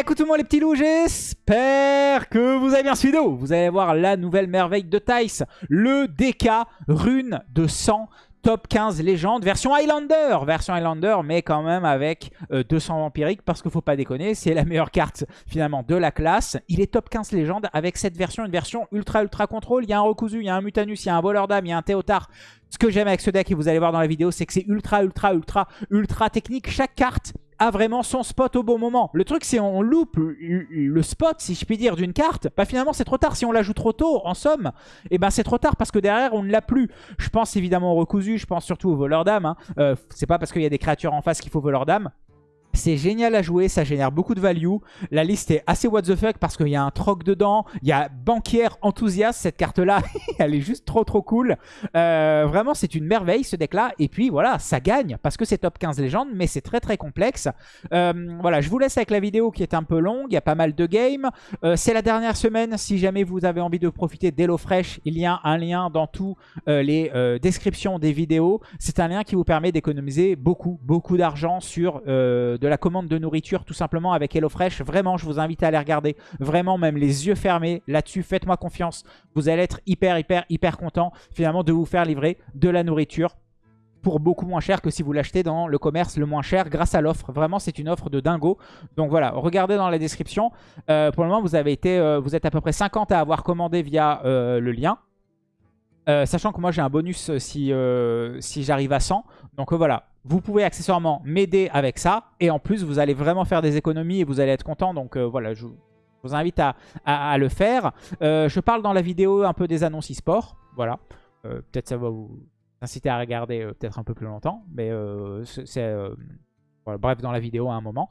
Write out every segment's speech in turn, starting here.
Écoute moi les petits loups, j'espère que vous avez bien suivi vidéo. Vous allez voir la nouvelle merveille de Tice, le DK rune de sang top 15 légende, version Highlander, version Highlander, mais quand même avec 200 euh, vampiriques, parce qu'il faut pas déconner, c'est la meilleure carte finalement de la classe. Il est top 15 légende avec cette version, une version ultra ultra contrôle. Il y a un Rokuzu, il y a un Mutanus, il y a un voleur d'âme, il y a un Théotard. Ce que j'aime avec ce deck, et vous allez voir dans la vidéo, c'est que c'est ultra ultra ultra ultra technique. Chaque carte a vraiment son spot au bon moment. Le truc, c'est on loupe le spot, si je puis dire, d'une carte. Bah finalement, c'est trop tard. Si on la joue trop tôt, en somme, et eh ben c'est trop tard parce que derrière, on ne l'a plus. Je pense évidemment au recousu, je pense surtout au voleur d'âme. Hein. Euh, c'est pas parce qu'il y a des créatures en face qu'il faut voleur d'âme. C'est génial à jouer, ça génère beaucoup de value. La liste est assez what the fuck parce qu'il y a un troc dedans. Il y a banquière enthousiaste, cette carte-là, elle est juste trop trop cool. Euh, vraiment, c'est une merveille ce deck-là. Et puis voilà, ça gagne parce que c'est top 15 légende, mais c'est très très complexe. Euh, voilà, je vous laisse avec la vidéo qui est un peu longue. Il y a pas mal de games. Euh, c'est la dernière semaine. Si jamais vous avez envie de profiter d'HelloFresh, il y a un lien dans toutes les descriptions des vidéos. C'est un lien qui vous permet d'économiser beaucoup, beaucoup d'argent sur de la commande de nourriture tout simplement avec HelloFresh. Vraiment, je vous invite à aller regarder. Vraiment, même les yeux fermés là-dessus. Faites-moi confiance. Vous allez être hyper, hyper, hyper content finalement de vous faire livrer de la nourriture pour beaucoup moins cher que si vous l'achetez dans le commerce le moins cher grâce à l'offre. Vraiment, c'est une offre de dingo. Donc voilà, regardez dans la description. Euh, pour le moment, vous, avez été, euh, vous êtes à peu près 50 à avoir commandé via euh, le lien. sachant que moi, j'ai un bonus si, si j'arrive à 100. Donc voilà, vous pouvez accessoirement m'aider avec ça. Et en plus, vous allez vraiment faire des économies et vous allez être content. Donc euh, voilà, je, vous invite à, le faire. Euh, je parle dans la vidéo un peu des annonces e-sport. Voilà. Euh, peut-être ça va vous inciter à regarder peut-être un peu plus longtemps. Mais c'est... bref, dans la vidéo à un moment.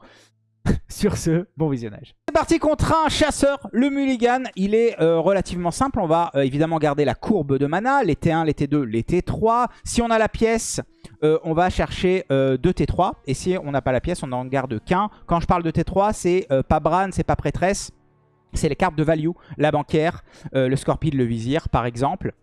Sur ce, bon visionnage. C'est parti contre un chasseur, le Mulligan. Il est relativement simple. On va évidemment garder la courbe de mana. Les T1, les T2, les T3. Si on a la pièce, euh, on va chercher euh, deux T3. Et si on n'a pas la pièce, on n'en garde qu'un. Quand je parle de T3, c'est euh, pas Bran, c'est pas Prêtresse. C'est les cartes de value, la banquière, le Scorpion, le Vizir par exemple.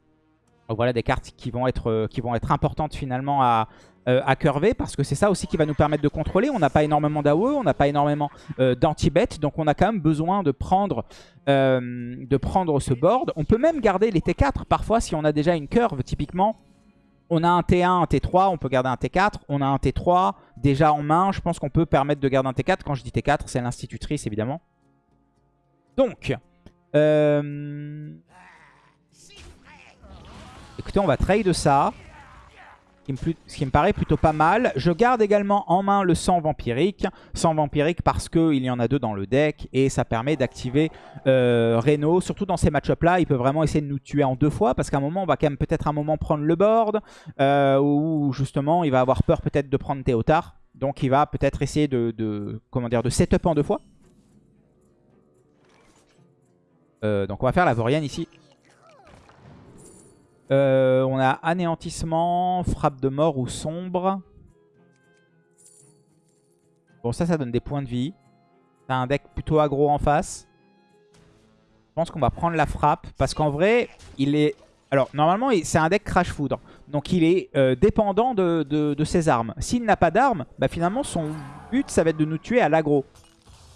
Voilà des cartes qui vont être, qui vont être importantes finalement à, à curver parce que c'est ça aussi qui va nous permettre de contrôler. On n'a pas énormément d'AOE, on n'a pas énormément d'anti-bet, donc on a quand même besoin de prendre, de prendre ce board. On peut même garder les T4 parfois si on a déjà une curve typiquement. On a un T1, un T3, on peut garder un T4. On a un T3 déjà en main. Je pense qu'on peut permettre de garder un T4. Quand je dis T4, c'est l'institutrice évidemment. Donc, euh... écoutez, on va trade ça ce qui me paraît plutôt pas mal. Je garde également en main le sang vampirique. Sang vampirique parce qu'il y en a deux dans le deck et ça permet d'activer euh, Reno. Surtout dans ces match là il peut vraiment essayer de nous tuer en deux fois parce qu'à un moment, on va quand même peut-être un moment prendre le board euh, ou justement, il va avoir peur peut-être de prendre Théotard. Donc il va peut-être essayer de, comment dire, de setup en deux fois. Euh, donc on va faire la Vorienne ici. Euh, on a anéantissement, frappe de mort ou sombre. Bon, ça, ça donne des points de vie. C'est un deck plutôt aggro en face. Je pense qu'on va prendre la frappe. Parce qu'en vrai, il est... Alors, normalement, c'est un deck Crash Foudre. Donc, il est euh, dépendant de, ses armes. S'il n'a pas d'armes, bah, finalement, son but, ça va être de nous tuer à l'aggro.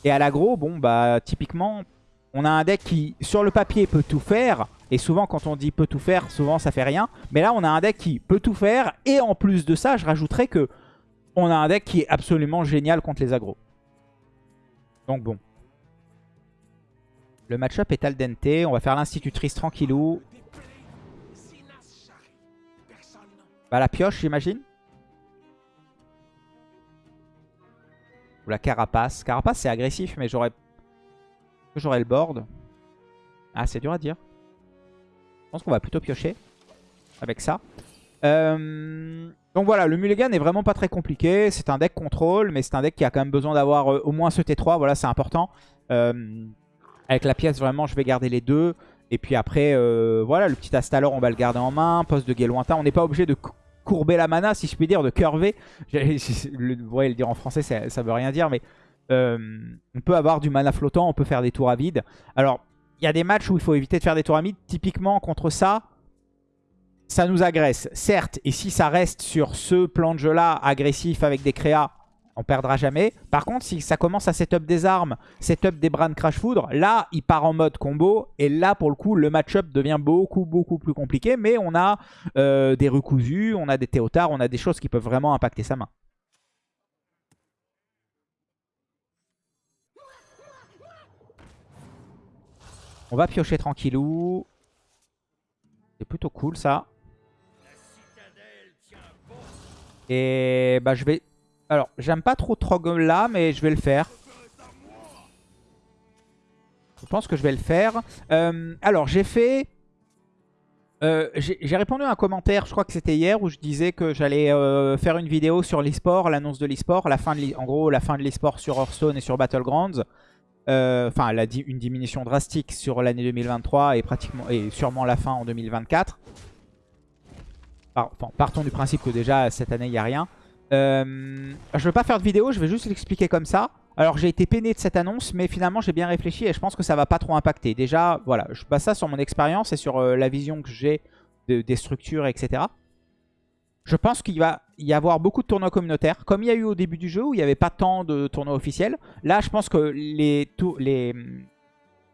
Et à l'aggro, bon, bah, typiquement, on a un deck qui, sur le papier, peut tout faire. Et souvent, quand on dit peut tout faire, souvent ça fait rien. Mais là, on a un deck qui peut tout faire. Et en plus de ça, je rajouterais que on a un deck qui est absolument génial contre les agros. Donc bon. Le match-up est al dente. On va faire l'institutrice tranquillou. Bah la pioche, j'imagine. Ou la carapace. Carapace, c'est agressif, mais j'aurais... J'aurais le board. Ah, c'est dur à dire. Je pense qu'on va plutôt piocher avec ça. Euh, donc voilà, le Mulligan est vraiment pas très compliqué. C'est un deck contrôle, mais c'est un deck qui a quand même besoin d'avoir euh, au moins ce T3. Voilà, c'est important. Euh, avec la pièce, vraiment, je vais garder les deux. Et puis après, voilà, le petit Astalor, on va le garder en main. Poste de guet lointain. On n'est pas obligé de courber la mana, si je puis dire, de curver. Vous voyez le dire en français, ça, ça veut rien dire, mais on peut avoir du mana flottant, on peut faire des tours à vide. Alors, il y a des matchs où il faut éviter de faire des tours à mid. Typiquement, contre ça, ça nous agresse. Certes, et si ça reste sur ce plan de jeu-là, agressif avec des créas, on perdra jamais. Par contre, si ça commence à setup des armes, setup des Bran Crash Foudre, là, il part en mode combo. Et là, pour le coup, le match-up devient beaucoup, beaucoup plus compliqué. Mais on a euh, des recousus, on a des Théotards, on a des choses qui peuvent vraiment impacter sa main. On va piocher tranquillou. C'est plutôt cool ça. Et bah je vais... Alors, j'aime pas trop Trog là, mais je vais le faire. Je pense que je vais le faire. Euh, alors, j'ai fait... Euh, j'ai répondu à un commentaire, je crois que c'était hier, où je disais que j'allais euh, faire une vidéo sur l'e-sport, l'annonce de l'e-sport, en gros la fin de l'e-sport sur Hearthstone et sur Battlegrounds. Enfin, elle a une diminution drastique sur l'année 2023 et, pratiquement, et sûrement la fin en 2024 partons du principe que déjà cette année il n'y a rien. Euh, je ne veux pas faire de vidéo, je vais juste l'expliquer comme ça. Alors j'ai été peiné de cette annonce, mais finalement j'ai bien réfléchi et je pense que ça va pas trop impacter. Déjà, voilà, je base ça sur mon expérience et sur euh, la vision que j'ai des structures, etc. Je pense qu'il va y avoir beaucoup de tournois communautaires, comme il y a eu au début du jeu où il n'y avait pas tant de tournois officiels. Là, je pense que les, les,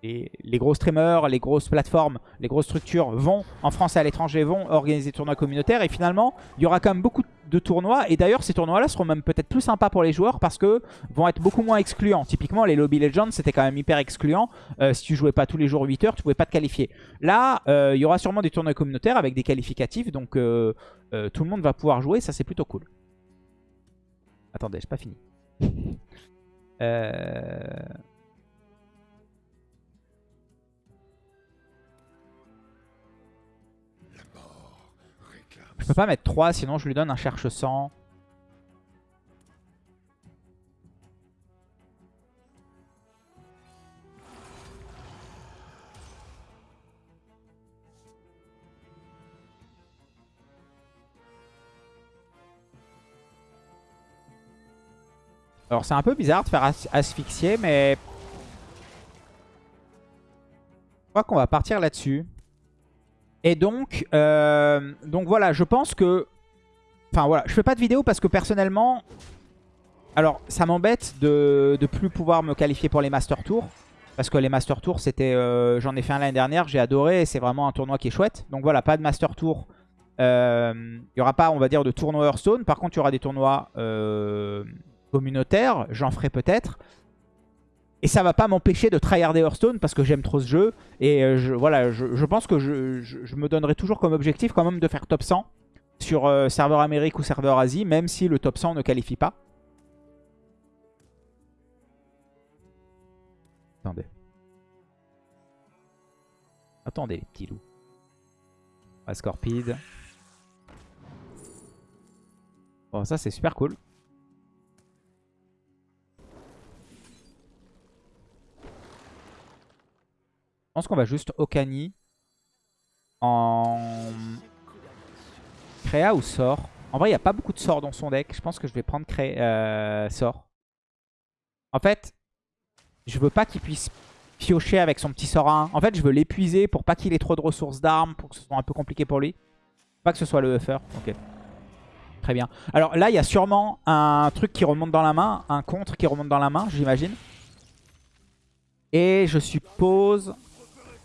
les, gros streamers, les grosses plateformes, les grosses structures vont, en France et à l'étranger, vont organiser des tournois communautaires. Et finalement, il y aura quand même beaucoup de tournois. Et d'ailleurs, ces tournois-là seront même peut-être plus sympas pour les joueurs parce que vont être beaucoup moins excluants. Typiquement, les Lobby Legends, c'était quand même hyper excluant. Euh, si tu jouais pas tous les jours 8 heures, tu pouvais pas te qualifier. Là, euh, il y aura sûrement des tournois communautaires avec des qualificatifs. Donc, euh, tout le monde va pouvoir jouer. Ça, c'est plutôt cool. Attendez, j'ai pas fini. euh... Je peux pas mettre 3, sinon je lui donne un cherche 100. Alors c'est un peu bizarre de faire asphyxier, mais... Je crois qu'on va partir là-dessus. Et donc, euh, donc voilà, je pense que... Enfin voilà, je fais pas de vidéo parce que personnellement... Alors, ça m'embête de ne plus pouvoir me qualifier pour les Master Tours. Parce que les Master Tours, c'était, euh, j'en ai fait un l'année dernière, j'ai adoré. C'est vraiment un tournoi qui est chouette. Donc voilà, pas de Master Tour. Euh, il n'y aura pas, on va dire, de tournoi Hearthstone. Par contre, il y aura des tournois communautaires. J'en ferai peut-être. Et ça va pas m'empêcher de tryharder Hearthstone parce que j'aime trop ce jeu. Et euh, voilà, je, pense que je, me donnerai toujours comme objectif quand même de faire top 100 sur euh, serveur Amérique ou serveur Asie, même si le top 100 ne qualifie pas. Attendez. Attendez les petits loups. Scorpide. Bon ça c'est super cool. Pense qu'on va juste Okani en Créa ou sort. En vrai, il n'y a pas beaucoup de sorts dans son deck. Je pense que je vais prendre Créa, euh, sort. En fait, je veux pas qu'il puisse piocher avec son petit sort 1. En fait, je veux l'épuiser pour pas qu'il ait trop de ressources d'armes, pour que ce soit un peu compliqué pour lui. Pas que ce soit le buffer. Ok. Très bien. Alors là, il y a sûrement un truc qui remonte dans la main, un contre qui remonte dans la main, j'imagine. Et je suppose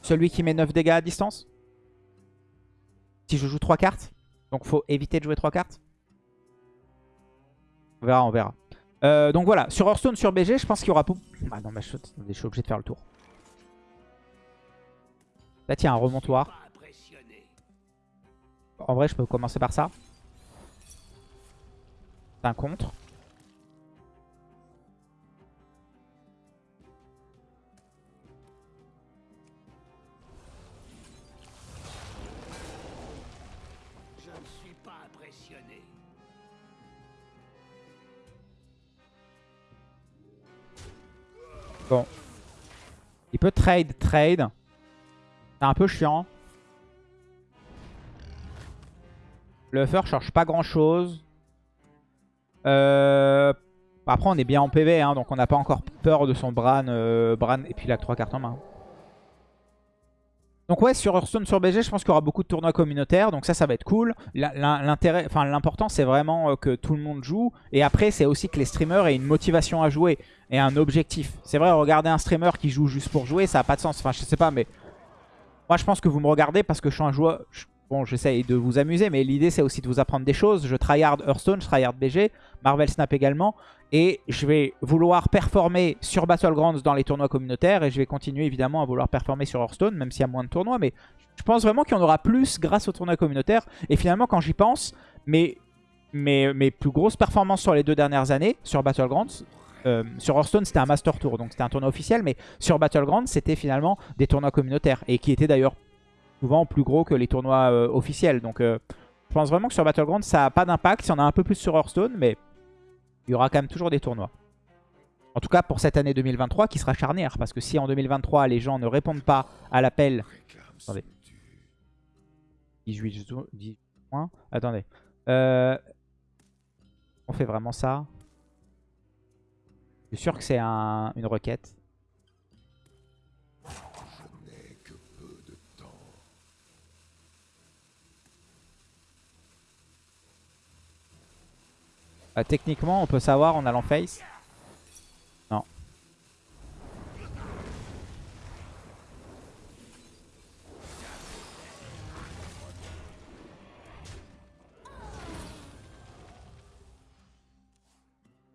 celui qui met 9 dégâts à distance. Si je joue 3 cartes. Donc faut éviter de jouer 3 cartes. On verra, on verra. Euh, donc voilà, sur Hearthstone, sur BG, je pense qu'il y aura... Ah non, mais je, suis obligé de faire le tour. Là, tiens, un remontoir. En vrai, je peux commencer par ça. C'est un contre. Bon. Il peut trade, trade. C'est un peu chiant. Le ne change pas grand chose. Euh, après on est bien en PV, hein, donc on n'a pas encore peur de son Bran, euh, Bran et puis il a 3 cartes en main. Donc ouais, sur Hearthstone, sur BG, je pense qu'il y aura beaucoup de tournois communautaires. Donc ça, ça va être cool. L'intérêt, enfin l'important, c'est vraiment euh, que tout le monde joue. Et après, c'est aussi que les streamers aient une motivation à jouer et un objectif. C'est vrai, regarder un streamer qui joue juste pour jouer, ça n'a pas de sens. Enfin, je sais pas, mais moi, je pense que vous me regardez parce que je suis un joueur... Bon, j'essaye de vous amuser, mais l'idée, c'est aussi de vous apprendre des choses. Je tryhard Hearthstone, je tryhard BG, Marvel Snap également. Et je vais vouloir performer sur Battlegrounds dans les tournois communautaires. Et je vais continuer évidemment à vouloir performer sur Hearthstone, même s'il y a moins de tournois. Mais je pense vraiment qu'il y en aura plus grâce aux tournois communautaires. Et finalement, quand j'y pense, mes, plus grosses performances sur les deux dernières années, sur Battlegrounds, euh, sur Hearthstone, c'était un Master Tour, donc c'était un tournoi officiel. Mais sur Battlegrounds, c'était finalement des tournois communautaires. Et qui étaient d'ailleurs souvent plus gros que les tournois euh, officiels. Donc euh, je pense vraiment que sur Battlegrounds, ça n'a pas d'impact. Il y en a un peu plus sur Hearthstone, mais il y aura quand même toujours des tournois. En tout cas pour cette année 2023 qui sera charnière. Parce que si en 2023 les gens ne répondent pas à l'appel... Attendez. 18, 18 points. Attendez. Euh, on fait vraiment ça. Je suis sûr que c'est un, une requête. Euh, techniquement, on peut savoir en allant face. Non.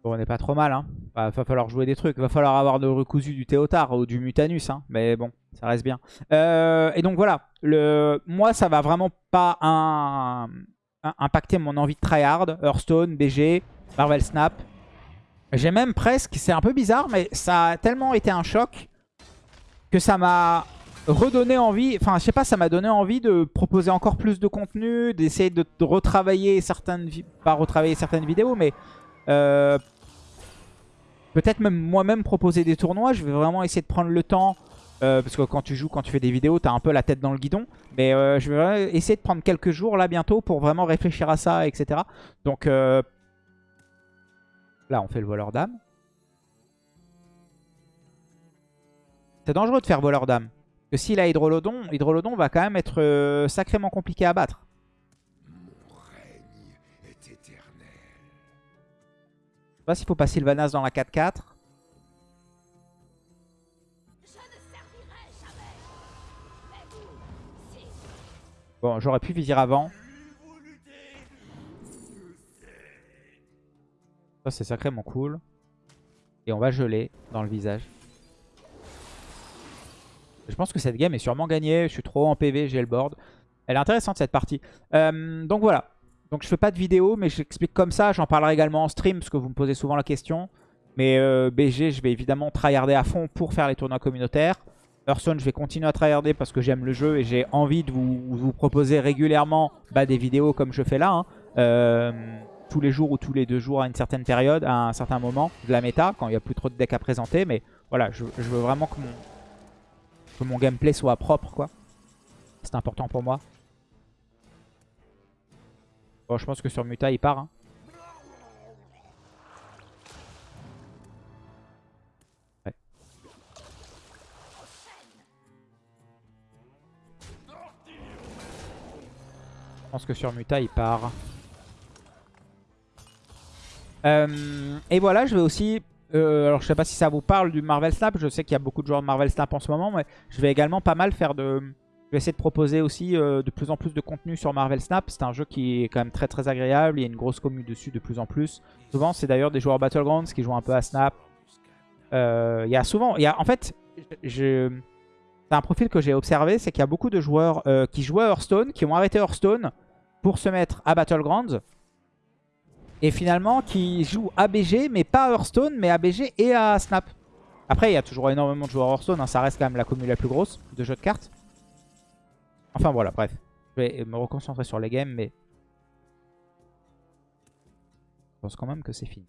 Bon, on n'est pas trop mal. Hein. va falloir jouer des trucs. Va falloir avoir de recousu du Théotard ou du Mutanus. Hein. Mais bon, ça reste bien. Euh, et donc voilà. Le... Moi, ça va vraiment pas un impacter mon envie de tryhard. Hearthstone, BG, Marvel Snap. J'ai même presque, c'est un peu bizarre, mais ça a tellement été un choc que ça m'a redonné envie, enfin je sais pas, ça m'a donné envie de proposer encore plus de contenu, d'essayer de, retravailler certaines, retravailler certaines vidéos, mais euh, peut-être même moi-même proposer des tournois. Je vais vraiment essayer de prendre le temps euh, parce que quand tu joues, quand tu fais des vidéos, t'as un peu la tête dans le guidon. Mais euh, je vais essayer de prendre quelques jours là bientôt pour vraiment réfléchir à ça, etc. Donc euh, là, on fait le voleur d'âme. C'est dangereux de faire voleur d'âme. Parce que s'il a Hydrolodon, Hydrolodon va quand même être sacrément compliqué à battre. Je sais pas s'il faut pas Sylvanas dans la 4-4. J'aurais pu vizir avant. Ça, c'est sacrément cool. Et on va geler dans le visage. Je pense que cette game est sûrement gagnée. Je suis trop en PV, j'ai le board. Elle est intéressante cette partie. Euh, donc voilà. Donc je fais pas de vidéo, mais j'explique comme ça. J'en parlerai également en stream, parce que vous me posez souvent la question. Mais euh, BG, je vais évidemment tryharder à fond pour faire les tournois communautaires. Hearthstone, je vais continuer à tryharder parce que j'aime le jeu et j'ai envie de vous, proposer régulièrement bah, des vidéos comme je fais là. Hein. Euh, tous les jours ou tous les deux jours à une certaine période, à un certain moment de la méta, quand il n'y a plus trop de decks à présenter. Mais voilà, je, veux vraiment que mon, gameplay soit propre. quoi. C'est important pour moi. Bon, je pense que sur Muta, il part. Hein. Je pense que sur Muta, il part. Euh, et voilà, je vais aussi... Euh, alors, je sais pas si ça vous parle du Marvel Snap. Je sais qu'il y a beaucoup de joueurs de Marvel Snap en ce moment. Mais je vais également pas mal faire de... Je vais essayer de proposer aussi euh, de plus en plus de contenu sur Marvel Snap. C'est un jeu qui est quand même très très agréable. Il y a une grosse commune dessus de plus en plus. Souvent, c'est d'ailleurs des joueurs Battlegrounds qui jouent un peu à Snap. il y a souvent... Y a, en fait, je... C'est un profil que j'ai observé, c'est qu'il y a beaucoup de joueurs euh, qui jouaient à Hearthstone, qui ont arrêté Hearthstone pour se mettre à Battlegrounds. Et finalement, qui jouent à BG, mais pas à Hearthstone, mais à BG et à Snap. Après, il y a toujours énormément de joueurs Hearthstone, hein, ça reste quand même la commune la plus grosse de jeux de cartes. Enfin voilà, bref. Je vais me reconcentrer sur les games, mais... Je pense quand même que c'est fini.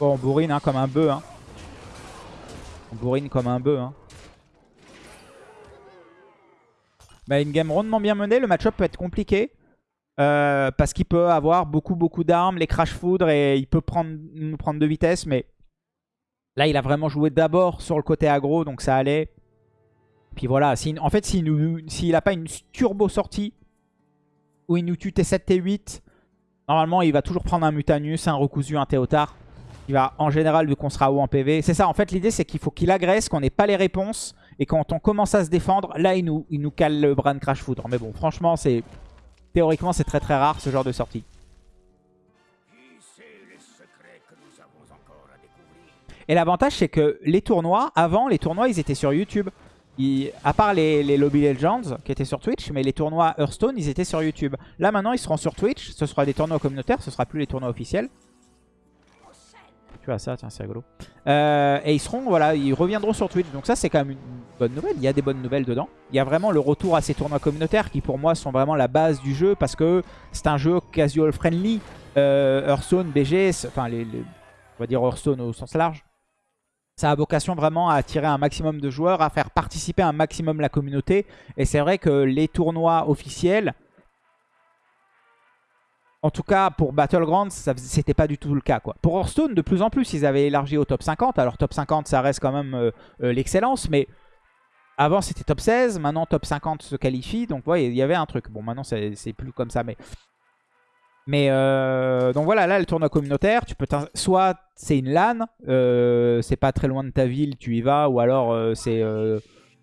Bon, on bourrine hein, comme un bœuf. Hein. On bourrine comme un bœuf. Hein. bah, une game rondement bien menée. Le match-up peut être compliqué. Euh, parce qu'il peut avoir beaucoup beaucoup d'armes, les crash foudre et il peut prendre, nous prendre de vitesse. Mais là, il a vraiment joué d'abord sur le côté aggro, donc ça allait. Puis voilà, en fait, s'il n'a pas une turbo sortie où il nous tue T7, T8, normalement, il va toujours prendre un Mutanus, un Recousu, un Théotard. Il va, en général, vu qu'on sera haut en PV. C'est ça, en fait, l'idée, c'est qu'il faut qu'il agresse, qu'on n'ait pas les réponses. Et quand on commence à se défendre, là, il nous, il nous cale le Bran Crash Foudre. Mais bon, franchement, c'est théoriquement, c'est très très rare ce genre de sortie. Et l'avantage, c'est que les tournois, avant, les tournois, ils étaient sur YouTube. à part les, les, Lobby Legends qui étaient sur Twitch, mais les tournois Hearthstone, ils étaient sur YouTube. Là, maintenant, ils seront sur Twitch. Ce sera des tournois communautaires, ce sera plus les tournois officiels ça, tiens, c'est rigolo. Euh, et ils seront, voilà, ils reviendront sur Twitch. Donc ça, c'est quand même une bonne nouvelle. Il y a des bonnes nouvelles dedans. Il y a vraiment le retour à ces tournois communautaires qui, pour moi, sont vraiment la base du jeu parce que c'est un jeu casual friendly. Euh, Hearthstone, BG, enfin, les, on va dire Hearthstone au sens large. Ça a vocation vraiment à attirer un maximum de joueurs, à faire participer un maximum la communauté. Et c'est vrai que les tournois officiels, en tout cas, pour Battlegrounds, c'était pas du tout le cas. Quoi. Pour Hearthstone, de plus en plus, ils avaient élargi au top 50. Alors top 50, ça reste quand même euh, euh, l'excellence, mais avant c'était top 16, maintenant top 50 se qualifie. Donc ouais, il y avait un truc. Bon, maintenant c'est plus comme ça, mais... Mais euh, donc voilà, là le tournoi communautaire, tu peux soit c'est une LAN, c'est pas très loin de ta ville, tu y vas, ou alors c'est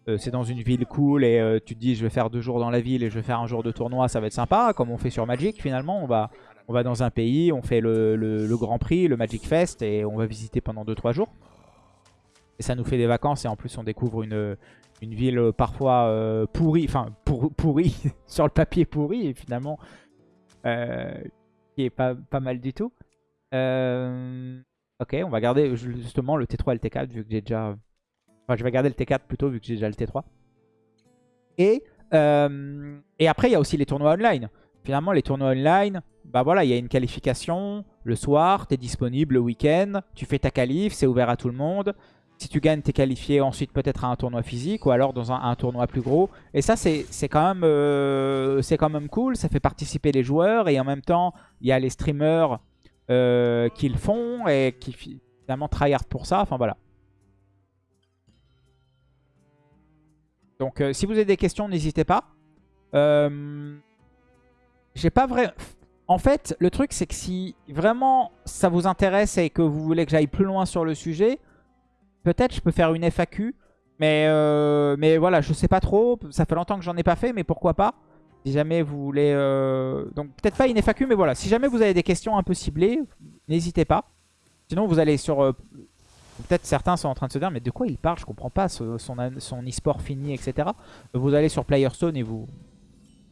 euh, c'est dans une ville cool et euh, tu te dis je vais faire deux jours dans la ville et je vais faire un jour de tournoi, ça va être sympa, comme on fait sur Magic finalement. On va, on va dans un pays, on fait le, Grand Prix, le Magic Fest et on va visiter pendant 2-3 jours. Et ça nous fait des vacances et en plus on découvre une, une ville parfois euh, pourrie, enfin pourrie, sur le papier pourri et finalement qui est pas, pas mal du tout. ok, on va garder justement le T3 et le T4 vu que j'ai déjà Enfin, je vais garder le T4 plutôt vu que j'ai déjà le T3. Et, euh, et après, il y a aussi les tournois online. Finalement, les tournois online, bah voilà, il y a une qualification. Le soir, tu es disponible le week-end. Tu fais ta qualif, c'est ouvert à tout le monde. Si tu gagnes, tu es qualifié ensuite peut-être à un tournoi physique ou alors dans un, tournoi plus gros. Et ça, c'est quand, même, euh, quand même cool. Ça fait participer les joueurs et en même temps, il y a les streamers euh, qui le font et qui finalement tryhard pour ça. Enfin voilà. Donc euh, si vous avez des questions, n'hésitez pas. Euh, j'ai pas vrai... En fait, le truc, c'est que si vraiment ça vous intéresse et que vous voulez que j'aille plus loin sur le sujet, peut-être je peux faire une FAQ. Mais, euh, mais voilà, je sais pas trop. Ça fait longtemps que j'en ai pas fait, mais pourquoi pas? Si jamais vous voulez... Donc peut-être pas une FAQ, mais voilà. Si jamais vous avez des questions un peu ciblées, n'hésitez pas. Sinon, vous allez sur Peut-être certains sont en train de se dire, mais de quoi il parle? Je comprends pas, son, son e-sport fini, etc. Vous allez sur Playerstone et vous...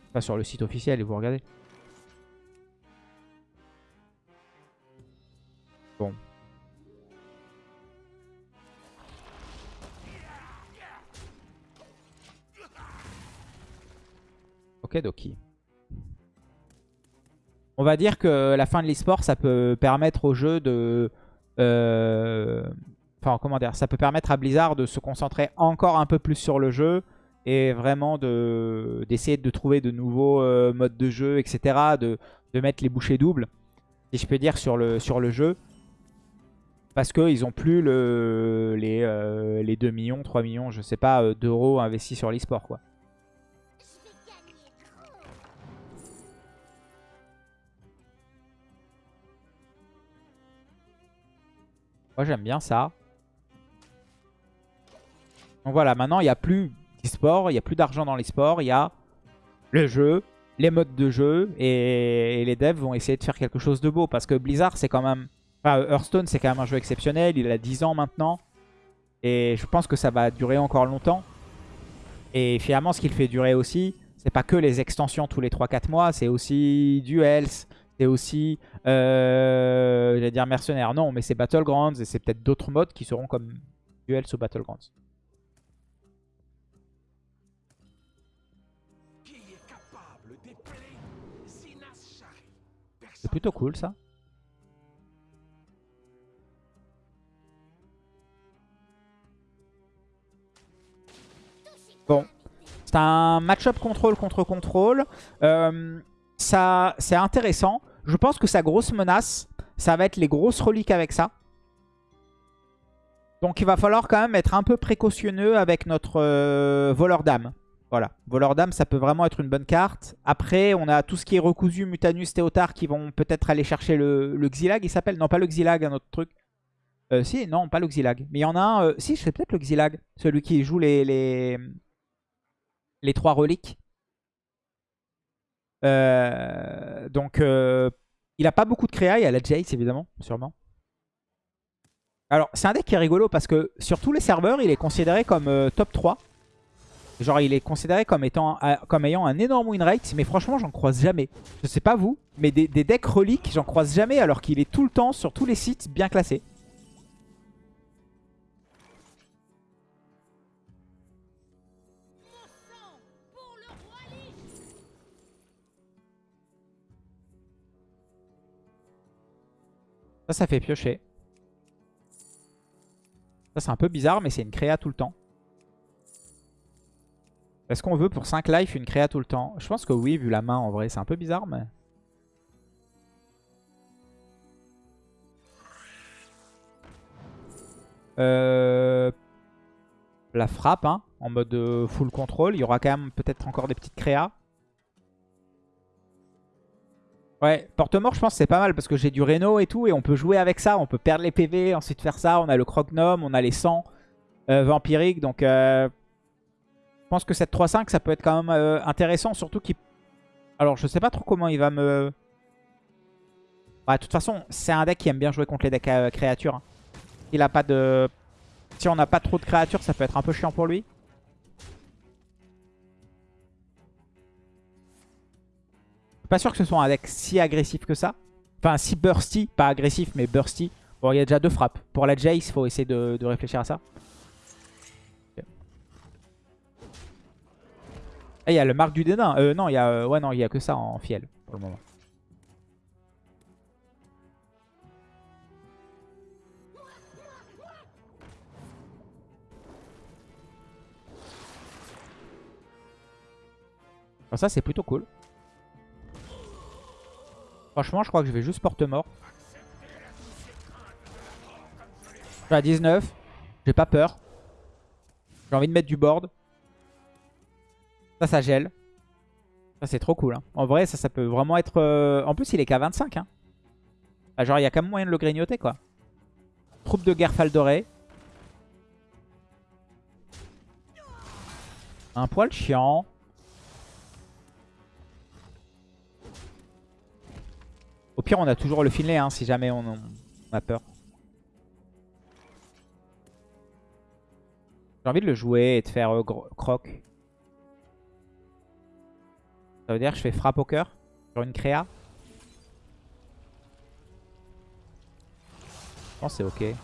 Enfin, sur le site officiel et vous regardez. Bon. Ok, Doki. On va dire que la fin de l'e-sport, ça peut permettre au jeu de... Euh, Enfin, comment dire, ça peut permettre à Blizzard de se concentrer encore un peu plus sur le jeu et vraiment d'essayer de, trouver de nouveaux euh, modes de jeu, etc. De, de, mettre les bouchées doubles, si je peux dire, sur le, sur le jeu. Parce qu'ils n'ont plus le, les, euh, les 2 millions, 3 millions, je sais pas, euh, d'euros investis sur l'e-sport. Moi j'aime bien ça. Donc voilà, maintenant il n'y a plus d'e-sport, il n'y a plus d'argent dans l'e-sport, il y a le jeu, les modes de jeu et, les devs vont essayer de faire quelque chose de beau parce que Blizzard c'est quand même... Enfin Hearthstone c'est quand même un jeu exceptionnel, il a 10 ans maintenant et je pense que ça va durer encore longtemps. Et finalement ce qu'il fait durer aussi, c'est pas que les extensions tous les 3-4 mois, c'est aussi Duels, c'est aussi, euh, j'allais dire mercenaires, non mais c'est Battlegrounds et c'est peut-être d'autres modes qui seront comme Duels ou Battlegrounds. C'est plutôt cool ça. Bon. C'est un match-up contrôle contre contrôle. Euh, c'est intéressant. Je pense que sa grosse menace, ça va être les grosses reliques avec ça. Donc il va falloir quand même être un peu précautionneux avec notre euh, voleur d'âme. Voilà, voleur d'âme, ça peut vraiment être une bonne carte. Après, on a tout ce qui est recousu, Mutanus, Théotard qui vont peut-être aller chercher le, le Xilag, il s'appelle Non, pas le Xilag, un autre truc. Euh, si, non, pas le Xilag. Mais il y en a un... Euh, si, sais peut-être le Xilag. Celui qui joue les, les, les trois reliques. Euh, donc, il a pas beaucoup de créa. Il y a la Jace, évidemment, sûrement. Alors, c'est un deck qui est rigolo parce que sur tous les serveurs, il est considéré comme top 3. Genre, il est considéré comme, ayant un énorme win rate. Mais franchement, j'en croise jamais. Je sais pas vous, mais des, des decks reliques, j'en croise jamais alors qu'il est tout le temps sur tous les sites bien classés. Ça, ça fait piocher. Ça, c'est un peu bizarre, mais c'est une créa tout le temps. Est-ce qu'on veut pour 5 life une créa tout le temps? Je pense que oui, vu la main en vrai. C'est un peu bizarre, mais... Euh... La frappe, hein, en mode euh, full control. Il y aura quand même peut-être encore des petites créas. Ouais, porte-mort, je pense c'est pas mal parce que j'ai du Reno et tout et on peut jouer avec ça. On peut perdre les PV, ensuite faire ça. On a le Crognome, on a les 100 euh, vampiriques. Donc, pense que cette 3-5, ça peut être quand même euh, intéressant. Surtout qu'il... Alors, je sais pas trop comment il va me... Ouais, de toute façon, c'est un deck qui aime bien jouer contre les decks créatures. Hein. Il a pas de... Si on n'a pas trop de créatures, ça peut être un peu chiant pour lui. pas sûr que ce soit un deck si agressif que ça. Enfin, si bursty, pas agressif, mais bursty. Bon, il y a déjà deux frappes. Pour la Jace, il faut essayer de, réfléchir à ça. Ah, il y a le marque du dédain. Euh, non, il y a, euh, ouais, non, il y a que ça en fiel pour le moment. ça, c'est plutôt cool. Franchement, je crois que je vais juste porte-mort. Je suis à 19. J'ai pas peur. J'ai envie de mettre du board. Ça, ça gèle. Ça, c'est trop cool. Hein. En vrai, ça, ça peut vraiment être... Euh, en plus, il est qu'à 25. Hein. genre, il y a quand même moyen de le grignoter, quoi. Troupe de guerre Faldoré. Un poil chiant. Au pire, on a toujours le filet hein, si jamais on, a peur. J'ai envie de le jouer et de faire euh, croc. Ça veut dire que je fais frappe au cœur sur une créa. Je pense que c'est ok.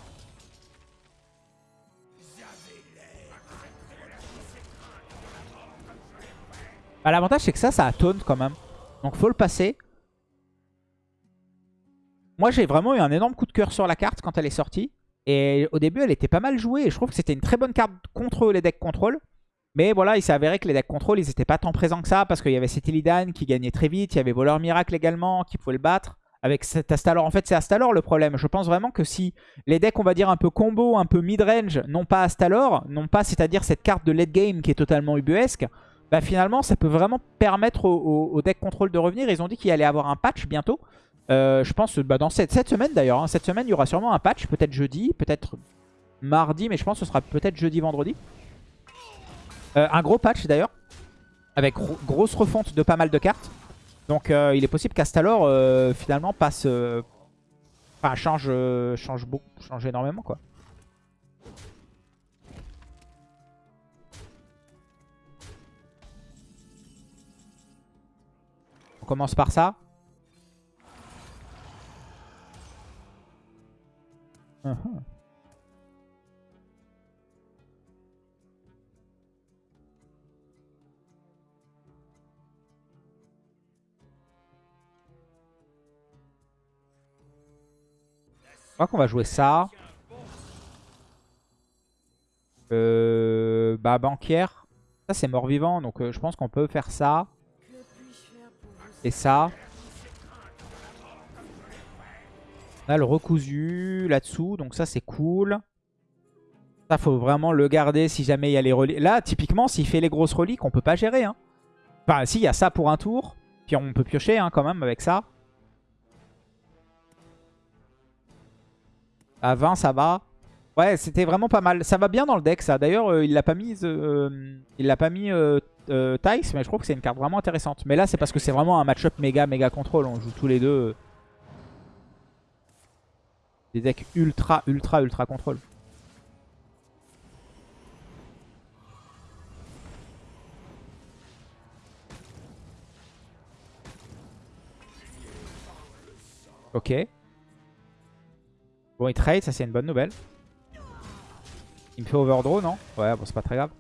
Bah, L'avantage c'est que ça, ça a quand même. Donc faut le passer. Moi, j'ai vraiment eu un énorme coup de cœur sur la carte quand elle est sortie. Et au début, elle était pas mal jouée. Et je trouve que c'était une très bonne carte contre les decks contrôle. Mais voilà, il s'est avéré que les decks contrôle, ils n'étaient pas tant présents que ça. Parce qu'il y avait cet Illidan qui gagnait très vite. Il y avait Voleur Miracle également qui pouvait le battre. Avec cet Astalor. En fait, c'est Astalor le problème. Je pense vraiment que si les decks, on va dire un peu combo, un peu mid-range, n'ont pas Astalor, non pas c'est-à-dire cette carte de late game qui est totalement ubuesque, bah finalement, ça peut vraiment permettre aux au, deck contrôle de revenir. Ils ont dit qu'il allait avoir un patch bientôt. Euh, je pense bah, dans cette, cette semaine d'ailleurs. Hein. cette semaine, il y aura sûrement un patch. Peut-être jeudi, peut-être mardi. Mais je pense que ce sera peut-être jeudi, vendredi. Euh, un gros patch d'ailleurs. Avec grosse refonte de pas mal de cartes. Donc euh, il est possible qu'Astalor finalement passe... Enfin change, change beaucoup, change énormément quoi. On commence par ça. Uh -huh. Crois qu'on va jouer ça. Euh, bah, banquière. Ça, c'est mort-vivant. Donc, euh, je pense qu'on peut faire ça. Et ça. On a le recousu là-dessous. Donc, ça, c'est cool. Ça, faut vraiment le garder si jamais il y a les reliques. Là, typiquement, s'il fait les grosses reliques, on peut pas gérer. Hein. Enfin, si, il y a ça pour un tour. Puis on peut piocher hein, quand même avec ça. À 20, ça va. Ouais, c'était vraiment pas mal. Ça va bien dans le deck, ça. D'ailleurs, euh, il l'a pas mis, euh, mis euh, Tice, mais je trouve que c'est une carte vraiment intéressante. Mais là, c'est parce que c'est vraiment un match-up méga, méga contrôle. On joue tous les deux des decks ultra, ultra, ultra contrôle. Ok. Bon, il trade, ça c'est une bonne nouvelle. Il me fait overdraw, non? Ouais, bon, c'est pas très grave.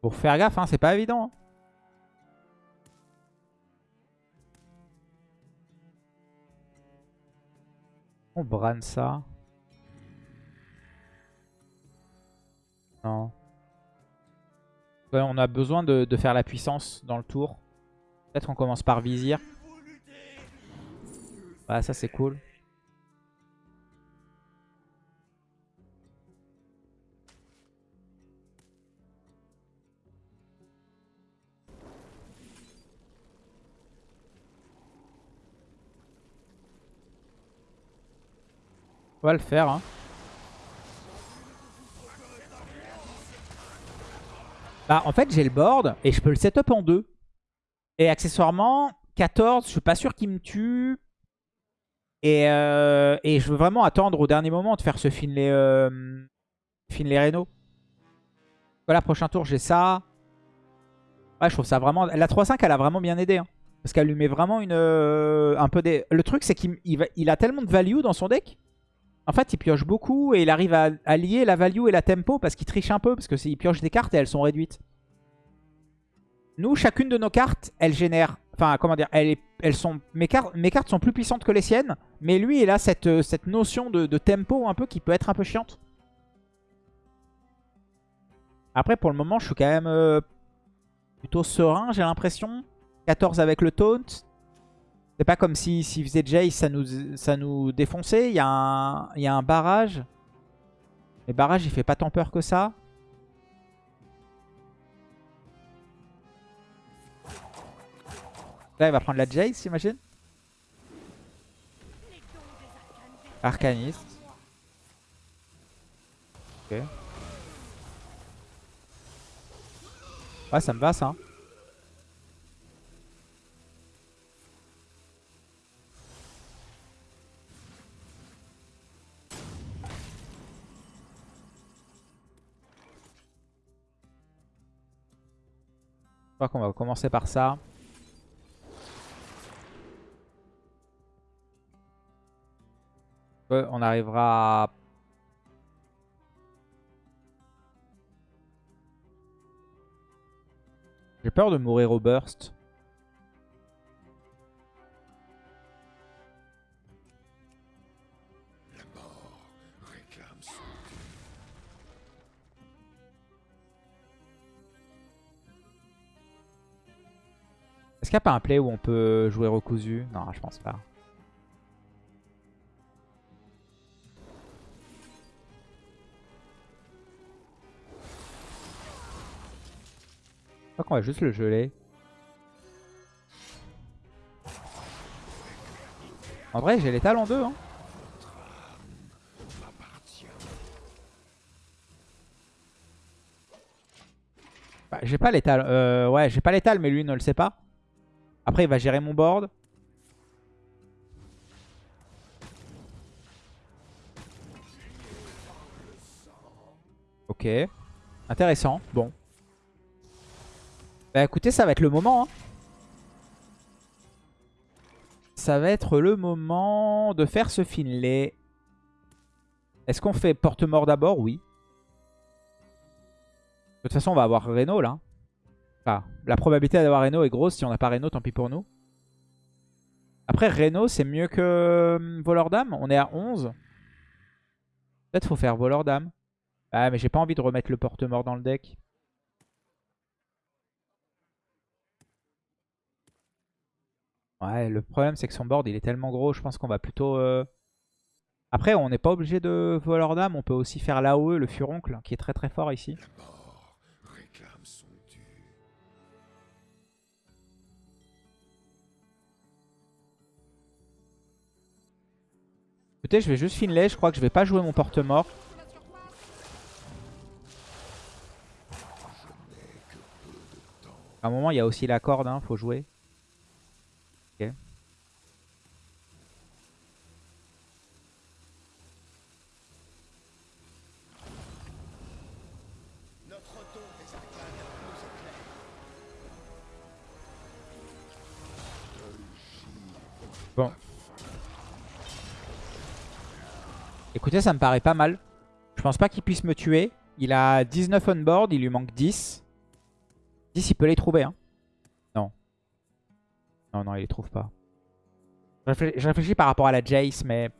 Pour faire gaffe, hein, c'est pas évident. Hein. On brane ça. On a besoin de, faire la puissance dans le tour. Peut-être qu'on commence par vizir. Ouais, ça c'est cool. On va le faire. Hein. Bah, en fait, j'ai le board et je peux le setup en deux. Et accessoirement, 14, je suis pas sûr qu'il me tue. Et, euh, et, je veux vraiment attendre au dernier moment de faire ce Finlay, euh, Finlay Reno. Voilà, prochain tour, j'ai ça. Ouais, je trouve ça vraiment... La 3-5, elle a vraiment bien aidé. Hein. parce qu'elle lui met vraiment euh, un peu des... Le truc, c'est qu'il il a tellement de value dans son deck en fait, il pioche beaucoup et il arrive à, lier la value et la tempo parce qu'il triche un peu. Parce qu'il pioche des cartes et elles sont réduites. Nous, chacune de nos cartes, elle génère... Enfin, comment dire elles, sont, mes, cartes, sont plus puissantes que les siennes. Mais lui, il a cette, euh, notion de, tempo un peu qui peut être un peu chiante. Après, pour le moment, je suis quand même euh, plutôt serein, j'ai l'impression. 14 avec le taunt. C'est pas comme s'il si, faisait Jace, ça nous, ça nous défonçait. Il y, a un, il y a un barrage. Mais barrage, il fait pas tant peur que ça. Là, il va prendre la Jace, j'imagine. Arcaniste. Ok. Ouais, ça me va, ça. Crois qu'on va commencer par ça. on arrivera à... J'ai peur de mourir au burst. Qu'il n'y a pas un play où on peut jouer recousu Non, je pense pas. Je crois qu'on va juste le geler. En vrai, j'ai l'étal en deux. Hein. Bah, j'ai pas l'étal. Euh, ouais, j'ai pas l'étal, mais lui ne le sait pas. Après, il va gérer mon board. Ok. Intéressant. Bon. Bah écoutez, ça va être le moment. Hein. Ça va être le moment de faire ce Finlay. Est-ce qu'on fait porte-mort d'abord? Oui. De toute façon, on va avoir Reno là la probabilité d'avoir Reno est grosse. Si on n'a pas Reno, tant pis pour nous. Après, Reno, c'est mieux que euh, Voleur d'âme. On est à 11. Peut-être faut faire Voleur d'âme. Ah, mais j'ai pas envie de remettre le porte-mort dans le deck. Ouais, le problème, c'est que son board, il est tellement gros. Je pense qu'on va plutôt... euh, Après, on n'est pas obligé de Voleur d'âme. On peut aussi faire l'AOE, le furoncle, qui est très très fort ici. Je vais juste Finlay. Je crois que je vais pas jouer mon porte-mort. À un moment, il y a aussi la corde, hein, faut jouer. Bon. Écoutez, ça me paraît pas mal. Je pense pas qu'il puisse me tuer. Il a 19 on board, il lui manque 10. 10, il peut les trouver. Hein. Non. Non, non, il les trouve pas. Je réfléchis, par rapport à la Jace, mais...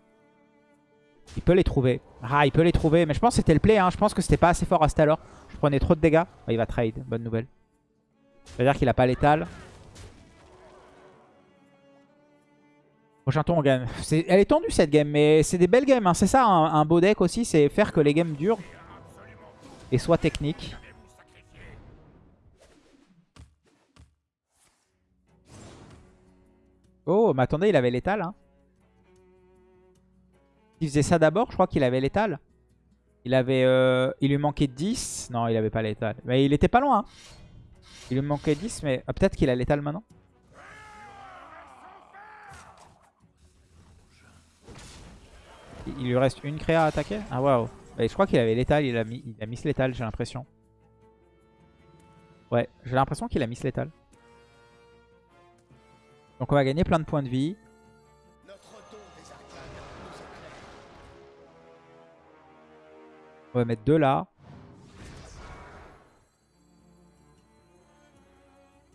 Il peut les trouver. Ah, il peut les trouver. Mais je pense que c'était le play. Hein. Je pense que c'était pas assez fort à ce alors. Je prenais trop de dégâts. Il va trade. Bonne nouvelle. C'est-à-dire qu'il a pas létal. Prochain tour, on gagne. Elle est tendue cette game, mais c'est des belles games. hein. C'est ça, un, un beau deck aussi. C'est faire que les games durent. Et soient techniques. Oh, mais attendez, il avait l'étal. Hein. Il faisait ça d'abord, je crois qu'il avait l'étal. Il avait, euh, il lui manquait 10. Non, il avait pas l'étal. Mais il était pas loin. hein. Il lui manquait 10, mais ah, peut-être qu'il a l'étal maintenant. Il lui reste une créa à attaquer? Ah waouh. Je crois qu'il avait l'étal, il a mis, il a mis l'étal, j'ai l'impression. Ouais, j'ai l'impression qu'il a mis l'étal. Donc on va gagner plein de points de vie. On va mettre deux là.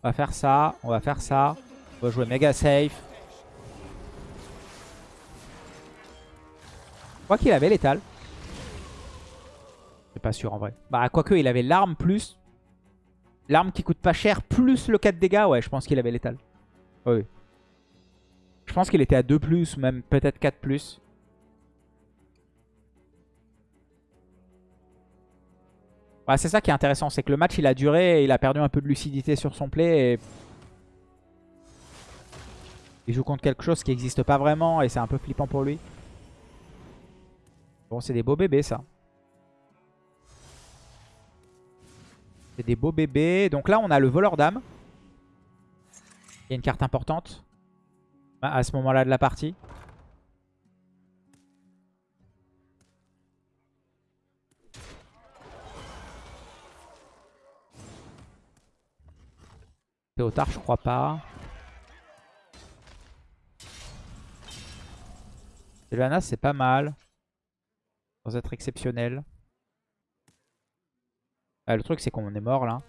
On va faire ça, on va faire ça. On va jouer méga safe. Crois qu'il avait l'étal. Je suis pas sûr en vrai. Bah quoique il avait l'arme plus. L'arme qui coûte pas cher plus le 4 dégâts. Ouais je pense qu'il avait l'étal. Oui. Je pense qu'il était à 2 plus, même peut-être 4 plus. Ouais, c'est ça qui est intéressant, c'est que le match il a duré il a perdu un peu de lucidité sur son play. Et... Il joue contre quelque chose qui n'existe pas vraiment et c'est un peu flippant pour lui. Bon, c'est des beaux bébés ça. C'est des beaux bébés. Donc là, on a le voleur d'âme. Il y a une carte importante à à ce moment-là de la partie. Théotard, je crois pas. Sylvanas, c'est pas mal. Être exceptionnel. Ah, le truc, c'est qu'on est mort là.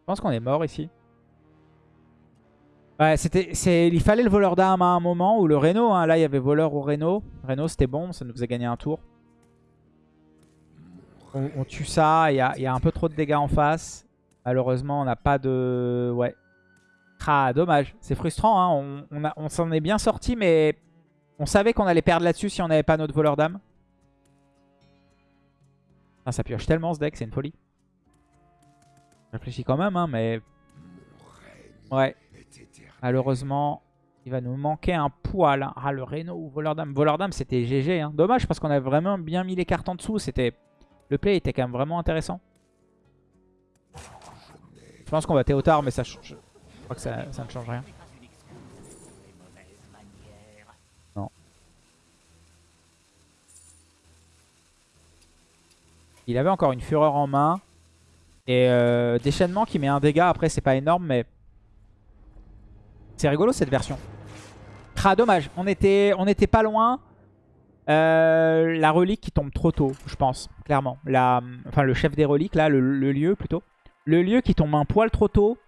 Je pense qu'on est mort ici. Ouais, c'était, il fallait le voleur d'armes à un moment ou le Reno. Hein. Là, il y avait voleur ou Reno. Reno, c'était bon, ça nous faisait gagner un tour. On, tue ça, il y a, un peu trop de dégâts en face. Malheureusement, on n'a pas de... Ouais. Ah, dommage. C'est frustrant, hein. on, on s'en est bien sorti, mais on savait qu'on allait perdre là-dessus si on n'avait pas notre voleur d'âme. Ah, ça pioche tellement ce deck, c'est une folie. Je réfléchis quand même, hein, mais... Ouais. Malheureusement, il va nous manquer un poil. Ah, le Reno ou voleur d'âme. Voleur d'âme, c'était GG. Hein. Dommage parce qu'on a vraiment bien mis les cartes en dessous. C'était Le play était quand même vraiment intéressant. Je pense qu'on va Théotard, mais ça change. Je crois que ça, ça ne change rien. Il avait encore une fureur en main. Et euh, déchaînement qui met un dégât. Après, c'est pas énorme, mais... C'est rigolo cette version. Ah, dommage. On était, on était pas loin. Euh, la relique qui tombe trop tôt, je pense, clairement. La, enfin, le chef des reliques, là, le lieu plutôt. Le lieu qui tombe un poil trop tôt.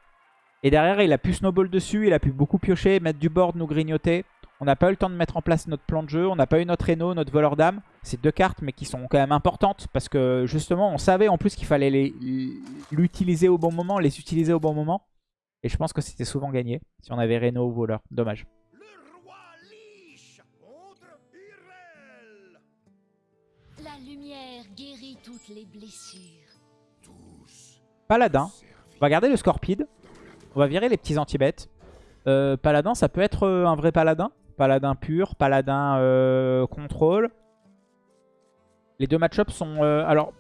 Et derrière, il a pu snowball dessus, il a pu beaucoup piocher, mettre du board, nous grignoter. On n'a pas eu le temps de mettre en place notre plan de jeu, on n'a pas eu notre Reno, notre voleur d'âme. C'est deux cartes, mais qui sont quand même importantes, parce que justement, on savait en plus qu'il fallait l'utiliser au bon moment, les utiliser au bon moment. Et je pense que c'était souvent gagné, si on avait Reno ou voleur. Dommage. La lumière guérit toutes les blessures. Paladin. On va garder le Scorpide. On va virer les petits anti-bêtes. Euh, paladin, ça peut être euh, un vrai paladin. Paladin pur, paladin euh, contrôle. Les deux match sont... alors...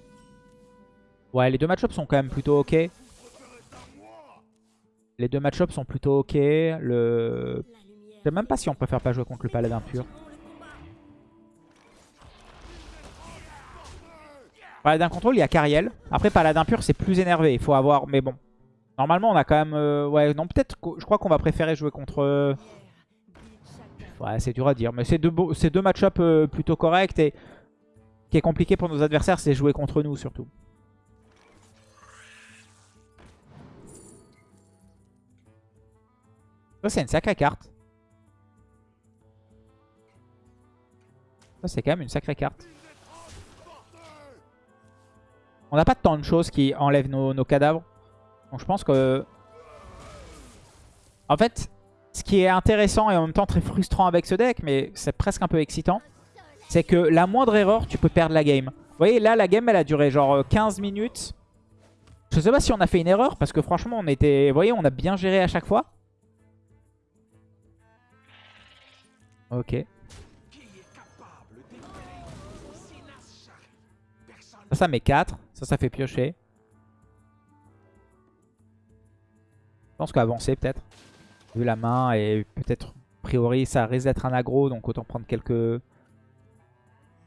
Ouais, les deux match sont quand même plutôt ok. Les deux match sont plutôt ok. Le... Je sais même pas si on préfère pas jouer contre le paladin pur. Paladin contrôle, il y a Cariel. Après, paladin pur, c'est plus énervé. Il faut avoir... Mais bon. Normalement, on a quand même... Euh, ouais, non, peut-être... Je crois qu'on va préférer jouer contre... Ouais, c'est dur à dire. Mais c'est deux, deux match-up euh, plutôt corrects. Et ce qui est compliqué pour nos adversaires, c'est jouer contre nous, surtout. Ça, c'est une sacrée carte. Ça, c'est quand même une sacrée carte. On n'a pas tant de choses qui enlèvent nos, cadavres. Donc je pense que... En fait, ce qui est intéressant et en même temps très frustrant avec ce deck, mais c'est presque un peu excitant, c'est que la moindre erreur, tu peux perdre la game. Vous voyez, là, la game, elle a duré genre 15 minutes. Je sais pas si on a fait une erreur, parce que franchement, on était... Vous voyez, on a bien géré à chaque fois. Ok. Ça, ça met 4. Ça, ça fait piocher. Je pense qu'avancer peut-être. Vu la main et peut-être, a priori, ça risque d'être un aggro. Donc autant prendre quelques,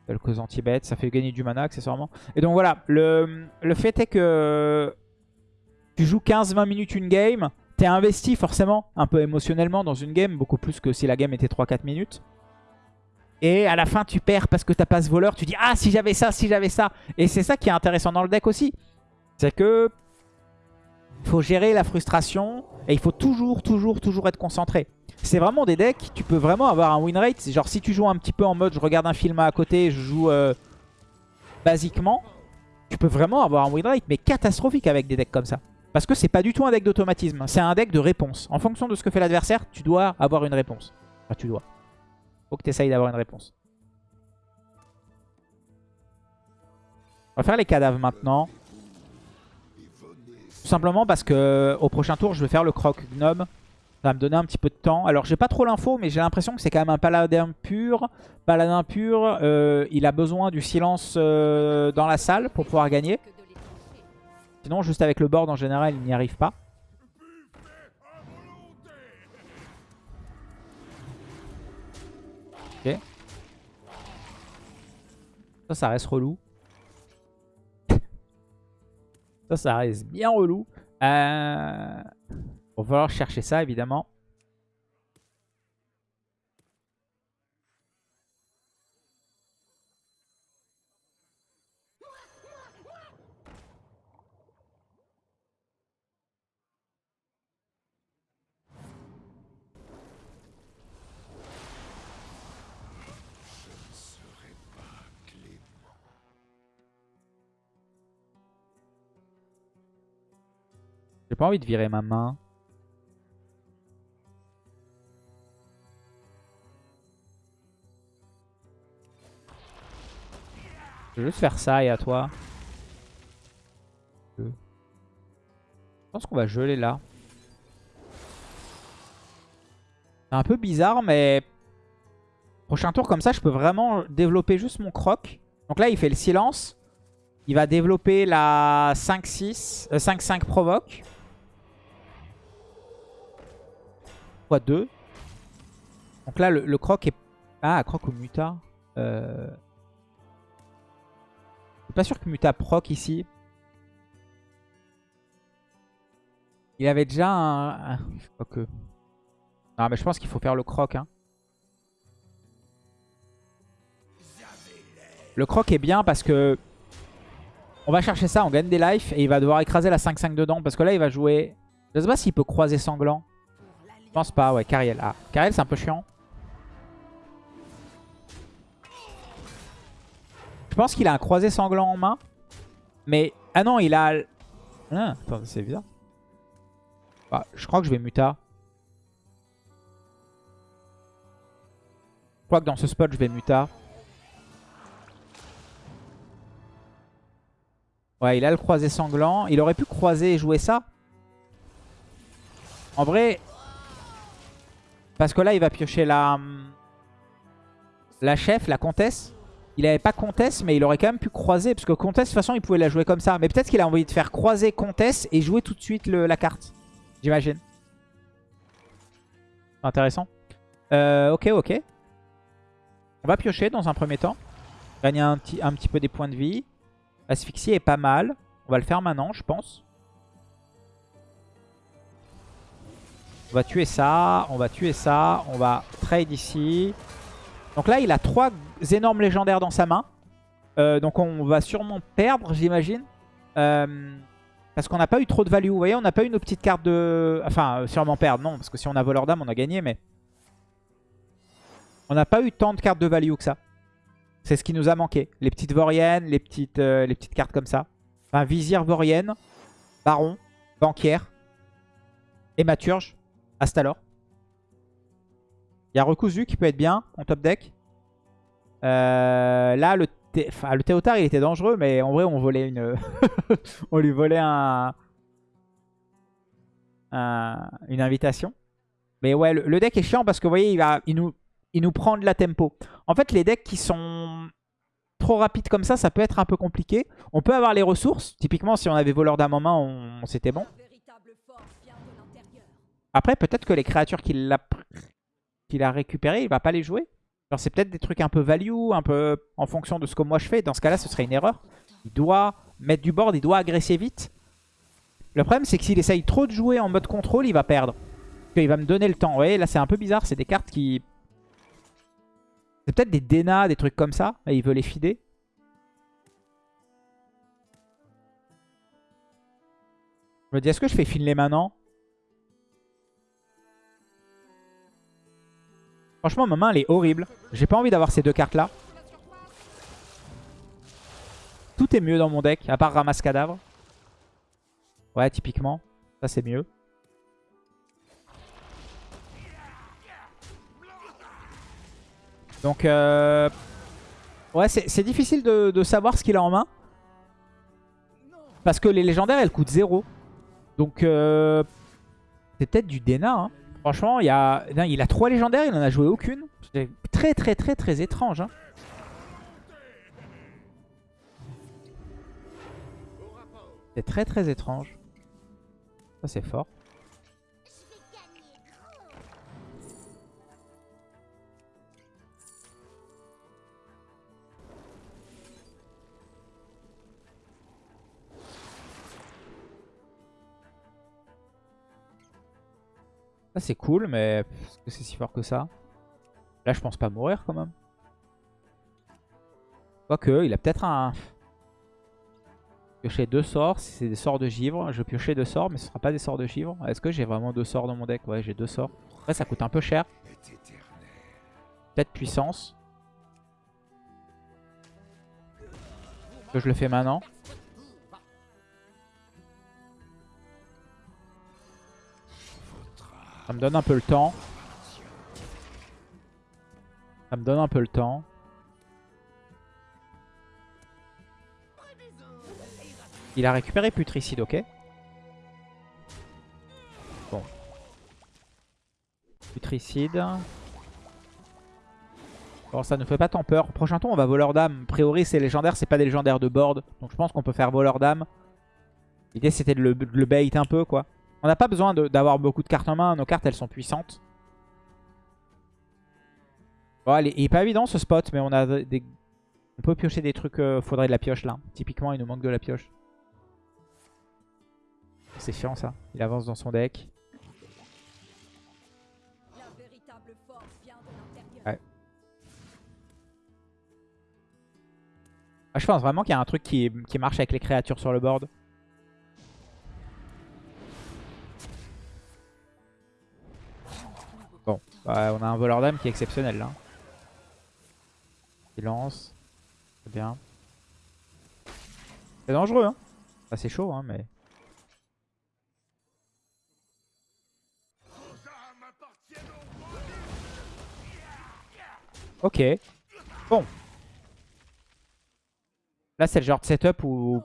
quelques anti-bêtes. Ça fait gagner du mana accessoirement. Et donc voilà, le, le fait est que tu joues 15-20 minutes une game. T'es investi forcément un peu émotionnellement dans une game. Beaucoup plus que si la game était 3-4 minutes. Et à la fin, tu perds parce que t'as pas ce voleur. Tu dis, ah, si j'avais ça, si j'avais ça. Et c'est ça qui est intéressant dans le deck aussi. C'est que il faut gérer la frustration et il faut toujours, toujours, toujours être concentré. C'est vraiment des decks, tu peux vraiment avoir un win rate. Genre si tu joues un petit peu en mode je regarde un film à côté, je joue euh, basiquement, tu peux vraiment avoir un win rate mais catastrophique avec des decks comme ça. Parce que c'est pas du tout un deck d'automatisme, c'est un deck de réponse. En fonction de ce que fait l'adversaire, tu dois avoir une réponse. Enfin, tu dois. Faut que tu essayes d'avoir une réponse. On va faire les cadavres maintenant. Tout simplement parce que au prochain tour, je vais faire le croc gnome. Ça va me donner un petit peu de temps. Alors, j'ai pas trop l'info, mais j'ai l'impression que c'est quand même un paladin pur. Paladin pur, euh, il a besoin du silence euh, dans la salle pour pouvoir gagner. Sinon, juste avec le board en général, il n'y arrive pas. Ça, ça reste relou. Ça, ça reste bien relou. Euh... va falloir chercher ça, évidemment. Pas envie de virer ma main. Je vais juste faire ça et à toi. Je pense qu'on va geler là. C'est un peu bizarre, mais... Prochain tour, comme ça, je peux vraiment développer juste mon croc. Donc là, il fait le silence. Il va développer la 5-6, 5-5 euh, provoque. 2. Donc là, le, croc est... Ah, croc ou muta euh... Je suis pas sûr que muta proc ici. Il avait déjà un... que... Non, mais je pense qu'il faut faire le croc. Hein. Le croc est bien parce que... On va chercher ça, on gagne des life et il va devoir écraser la 5-5 dedans. Parce que là, il va jouer Je sais pas s'il peut croiser sanglant. Pense pas, ouais, Cariel. Ah, Cariel c'est un peu chiant. Je pense qu'il a un croisé sanglant en main. Mais, ah non, il a... Ah, c'est bizarre. Ah, je crois que je vais muta. Je crois que dans ce spot, je vais muta. Ouais, il a le croisé sanglant. Il aurait pu croiser et jouer ça. En vrai... Parce que là, il va piocher la... La chef, la comtesse. Il avait pas comtesse, mais il aurait quand même pu croiser. Parce que comtesse, de toute façon, il pouvait la jouer comme ça. Mais peut-être qu'il a envie de faire croiser comtesse et jouer tout de suite la carte. J'imagine. Intéressant. Euh, ok, ok. On va piocher dans un premier temps. Gagner un petit, un petit peu des points de vie. Asphyxie est pas mal. On va le faire maintenant, je pense. On va tuer ça. On va tuer ça. On va trade ici. Donc là, il a trois énormes légendaires dans sa main. Euh, donc on va sûrement perdre, j'imagine. Euh, parce qu'on n'a pas eu trop de value. Vous voyez, on n'a pas eu nos petites cartes de... Enfin, euh, sûrement perdre, non. Parce que si on a voleur d'âme, on a gagné, mais... On n'a pas eu tant de cartes de value que ça. C'est ce qui nous a manqué. Les petites Voriennes, les petites, les petites cartes comme ça. Enfin, Vizir Vorienne, Baron, Banquière, Hématurge, Astalor. Il y a Recousu qui peut être bien en top deck. Euh, là, le, enfin, le Théotard, il était dangereux, mais en vrai, on volait une... on lui volait un... une invitation. Mais ouais, le, deck est chiant parce que vous voyez, il, nous, prend de la tempo. En fait, les decks qui sont trop rapides comme ça, ça peut être un peu compliqué. On peut avoir les ressources. Typiquement, si on avait voleur d'âme en c'était bon. Après, peut-être que les créatures qu'il a, récupérées, il va pas les jouer. Alors c'est peut-être des trucs un peu value, un peu en fonction de ce que moi je fais. Dans ce cas-là, ce serait une erreur. Il doit mettre du board, il doit agresser vite. Le problème, c'est que s'il essaye trop de jouer en mode contrôle, il va perdre. Il va me donner le temps. Vous voyez, là, c'est un peu bizarre. C'est des cartes qui... C'est peut-être des Dena, des trucs comme ça. Et il veut les fider. Je me dis, est-ce que je fais Finlay maintenant Franchement, ma main, elle est horrible. J'ai pas envie d'avoir ces deux cartes-là. Tout est mieux dans mon deck, à part ramasse cadavre. Ouais, typiquement. Ça, c'est mieux. Donc, euh... ouais, c'est difficile de, savoir ce qu'il a en main. Parce que les légendaires, elles coûtent 0. Donc, euh... c'est peut-être du Dena. Hein. Franchement, il, y a... il a trois légendaires, il en a joué aucune. C'est très très très très étrange. Hein. C'est très très étrange. Ça c'est fort. C'est cool, mais est-ce que c'est si fort que ça Là, je pense pas mourir quand même. Quoique, il a peut-être un... Piocher deux sorts, si c'est des sorts de givre. Je piocher deux sorts, mais ce sera pas des sorts de givre. Est-ce que j'ai vraiment deux sorts dans mon deck? Ouais, j'ai deux sorts. Après, ça coûte un peu cher. Peut-être puissance. Que je le fais maintenant. Ça me donne un peu le temps. Ça me donne un peu le temps. Il a récupéré Putricide, ok. Bon. Putricide. Bon, ça ne fait pas tant peur. Prochain tour, on va voleur d'âme. A priori, c'est légendaire, c'est pas des légendaires de board. Donc je pense qu'on peut faire voleur d'âme. L'idée, c'était de, de le bait un peu, quoi. On n'a pas besoin d'avoir beaucoup de cartes en main. Nos cartes, elles sont puissantes. Bon, il est pas évident ce spot, mais on a des... On peut piocher des trucs. Euh, faudrait de la pioche là. Typiquement, il nous manque de la pioche. C'est chiant ça. Il avance dans son deck. Ah, je pense vraiment qu'il y a un truc qui marche avec les créatures sur le board. Bah, on a un voleur d'âme qui est exceptionnel là. Silence. C'est bien. C'est dangereux, hein. Enfin, c'est chaud, hein, mais... Ok. Bon. Là, c'est le genre de setup où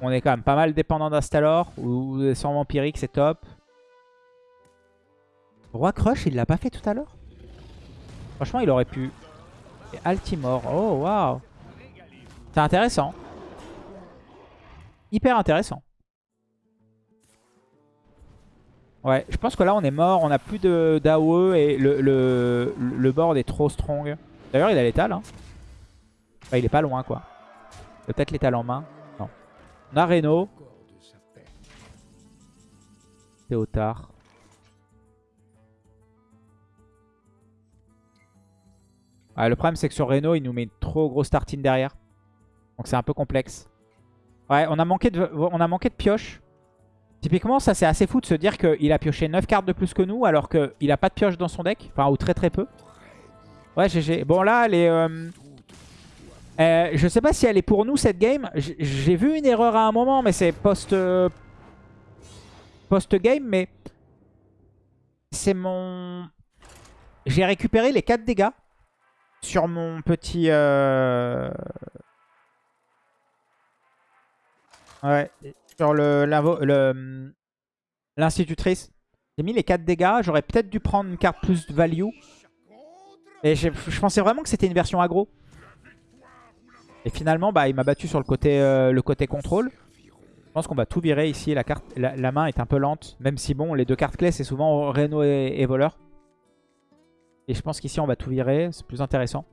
on est quand même pas mal dépendant d'Astalor. Ou des sangs vampiriques, c'est top. Roi Crush, il l'a pas fait tout à l'heure? Franchement, il aurait pu. Et Altimore. Oh, waouh. C'est intéressant. Hyper intéressant. Ouais, je pense que là, on est mort. On a plus de d'AOE et le, le, board est trop strong. D'ailleurs, il a l'étal. Hein. Il est pas loin, quoi. Peut-être l'étal en main. Non. On a Reno. Théotard. Ah, le problème, c'est que sur Reno, il nous met une trop grosse tartine derrière. Donc c'est un peu complexe. Ouais, on a manqué de, on a manqué de pioche. Typiquement, ça c'est assez fou de se dire qu'il a pioché 9 cartes de plus que nous alors qu'il a pas de pioche dans son deck. Enfin, ou très très peu. Ouais, GG. Bon, là, est... Euh, euh, je sais pas si elle est pour nous cette game. J'ai vu une erreur à un moment, mais c'est post... Euh, post-game, mais... C'est mon... J'ai récupéré les 4 dégâts sur mon petit... Euh... Ouais, sur le l'institutrice. J'ai mis les 4 dégâts. J'aurais peut-être dû prendre une carte plus value. Et je pensais vraiment que c'était une version aggro. Et finalement, bah, il m'a battu sur le côté, euh, contrôle. Je pense qu'on va tout virer ici. La, carte, la, main est un peu lente. Même si, bon, les deux cartes clés, c'est souvent Reno et Voleur. Et je pense qu'ici, on va tout virer. C'est plus intéressant.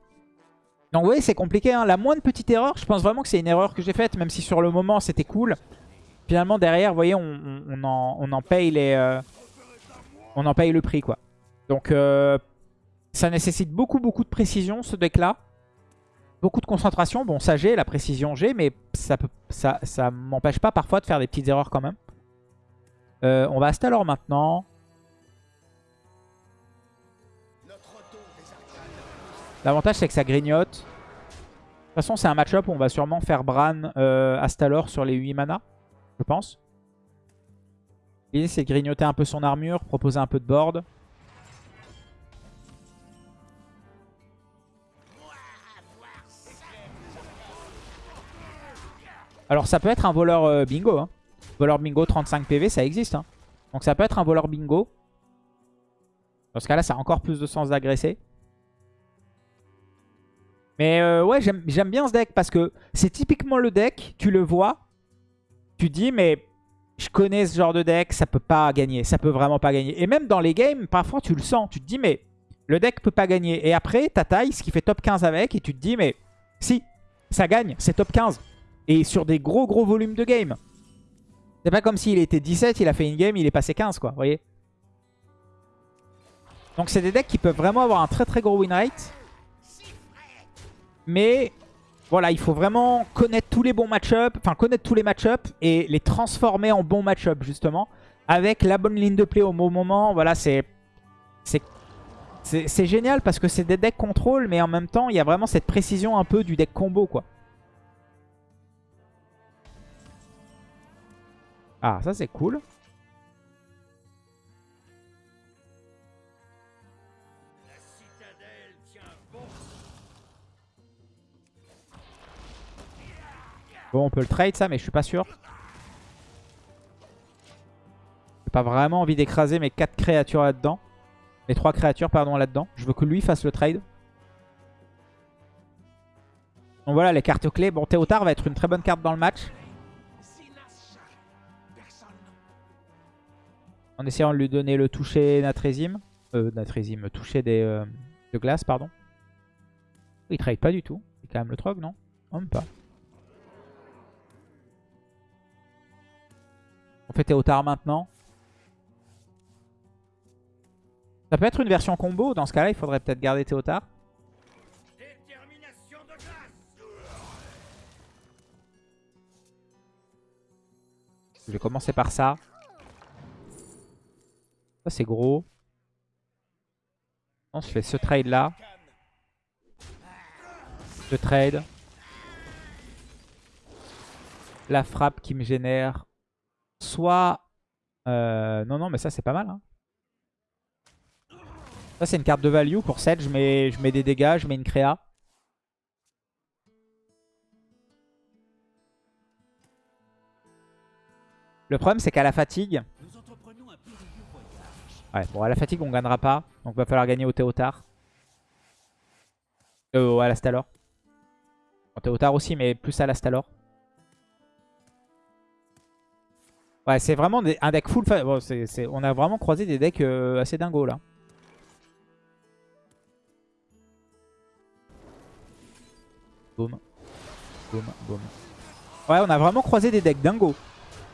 Donc, vous voyez, c'est compliqué. Hein. La moindre petite erreur, je pense vraiment que c'est une erreur que j'ai faite. Même si sur le moment, c'était cool. Finalement, derrière, vous voyez, on, en, paye les... Euh, on en paye le prix, quoi. Donc, euh, ça nécessite beaucoup, beaucoup de précision, ce deck-là. Beaucoup de concentration. Bon, ça j'ai, la précision j'ai, mais ça ne m'empêche pas parfois de faire des petites erreurs quand même. Euh, on va Astalor maintenant. L'avantage, c'est que ça grignote. De toute façon, c'est un match-up où on va sûrement faire Bran euh, Astalor sur les 8 mana, je pense. L'idée, c'est de grignoter un peu son armure, proposer un peu de board. Alors ça peut être un voleur euh, bingo. Hein. Voleur bingo 35 PV, ça existe. Hein. Donc ça peut être un voleur bingo. Dans ce cas-là, ça a encore plus de sens d'agresser. Mais euh, ouais, j'aime bien ce deck parce que c'est typiquement le deck, tu le vois, tu dis mais je connais ce genre de deck, ça peut pas gagner, ça peut vraiment pas gagner. Et même dans les games, parfois tu le sens, tu te dis mais le deck peut pas gagner. Et après, ta taille, ce qui fait top 15 avec, et tu te dis mais si, ça gagne, c'est top 15. Et sur des gros gros volumes de game. C'est pas comme s'il était 17, il a fait une game, il est passé 15 quoi, voyez Donc c'est des decks qui peuvent vraiment avoir un très très gros win rate. Mais voilà, il faut vraiment connaître tous les bons match-up, enfin connaître tous les match-up et les transformer en bons match-up justement. Avec la bonne ligne de play au bon moment, voilà, c'est c'est génial parce que c'est des decks contrôle, mais en même temps, il y a vraiment cette précision un peu du deck combo, quoi. Ah, ça c'est cool. Bon, on peut le trade ça, mais je suis pas sûr. J'ai pas vraiment envie d'écraser mes 4 créatures là-dedans. Mes 3 créatures, pardon, là-dedans. Je veux que lui fasse le trade. Donc voilà, les cartes clés. Bon, Théotard va être une très bonne carte dans le match. En essayant de lui donner le toucher Natrésime. Euh, toucher des, euh, de glace, pardon. Il trade pas du tout. C'est quand même le trog, non? Non, même pas. On fait Théotard maintenant. Ça peut être une version combo. Dans ce cas-là, il faudrait peut-être garder Théotard. Je vais commencer par ça. Ça, c'est gros. Non, je fais ce trade là. Ce trade. La frappe qui me génère. Soit... euh, non, non, mais ça c'est pas mal. hein. Ça c'est une carte de value. Pour 7, je mets, je mets des dégâts, je mets une créa. Le problème c'est qu'à la fatigue... Ouais, bon à la fatigue on gagnera pas. Donc va falloir gagner au Théotard. Euh, à l'Astalor. Au Théotard aussi, mais plus à l'Astalor. Ouais, c'est vraiment un deck full... on a vraiment croisé des decks euh, assez dingos là. Boum. Boum, boum. Ouais, on a vraiment croisé des decks dingos.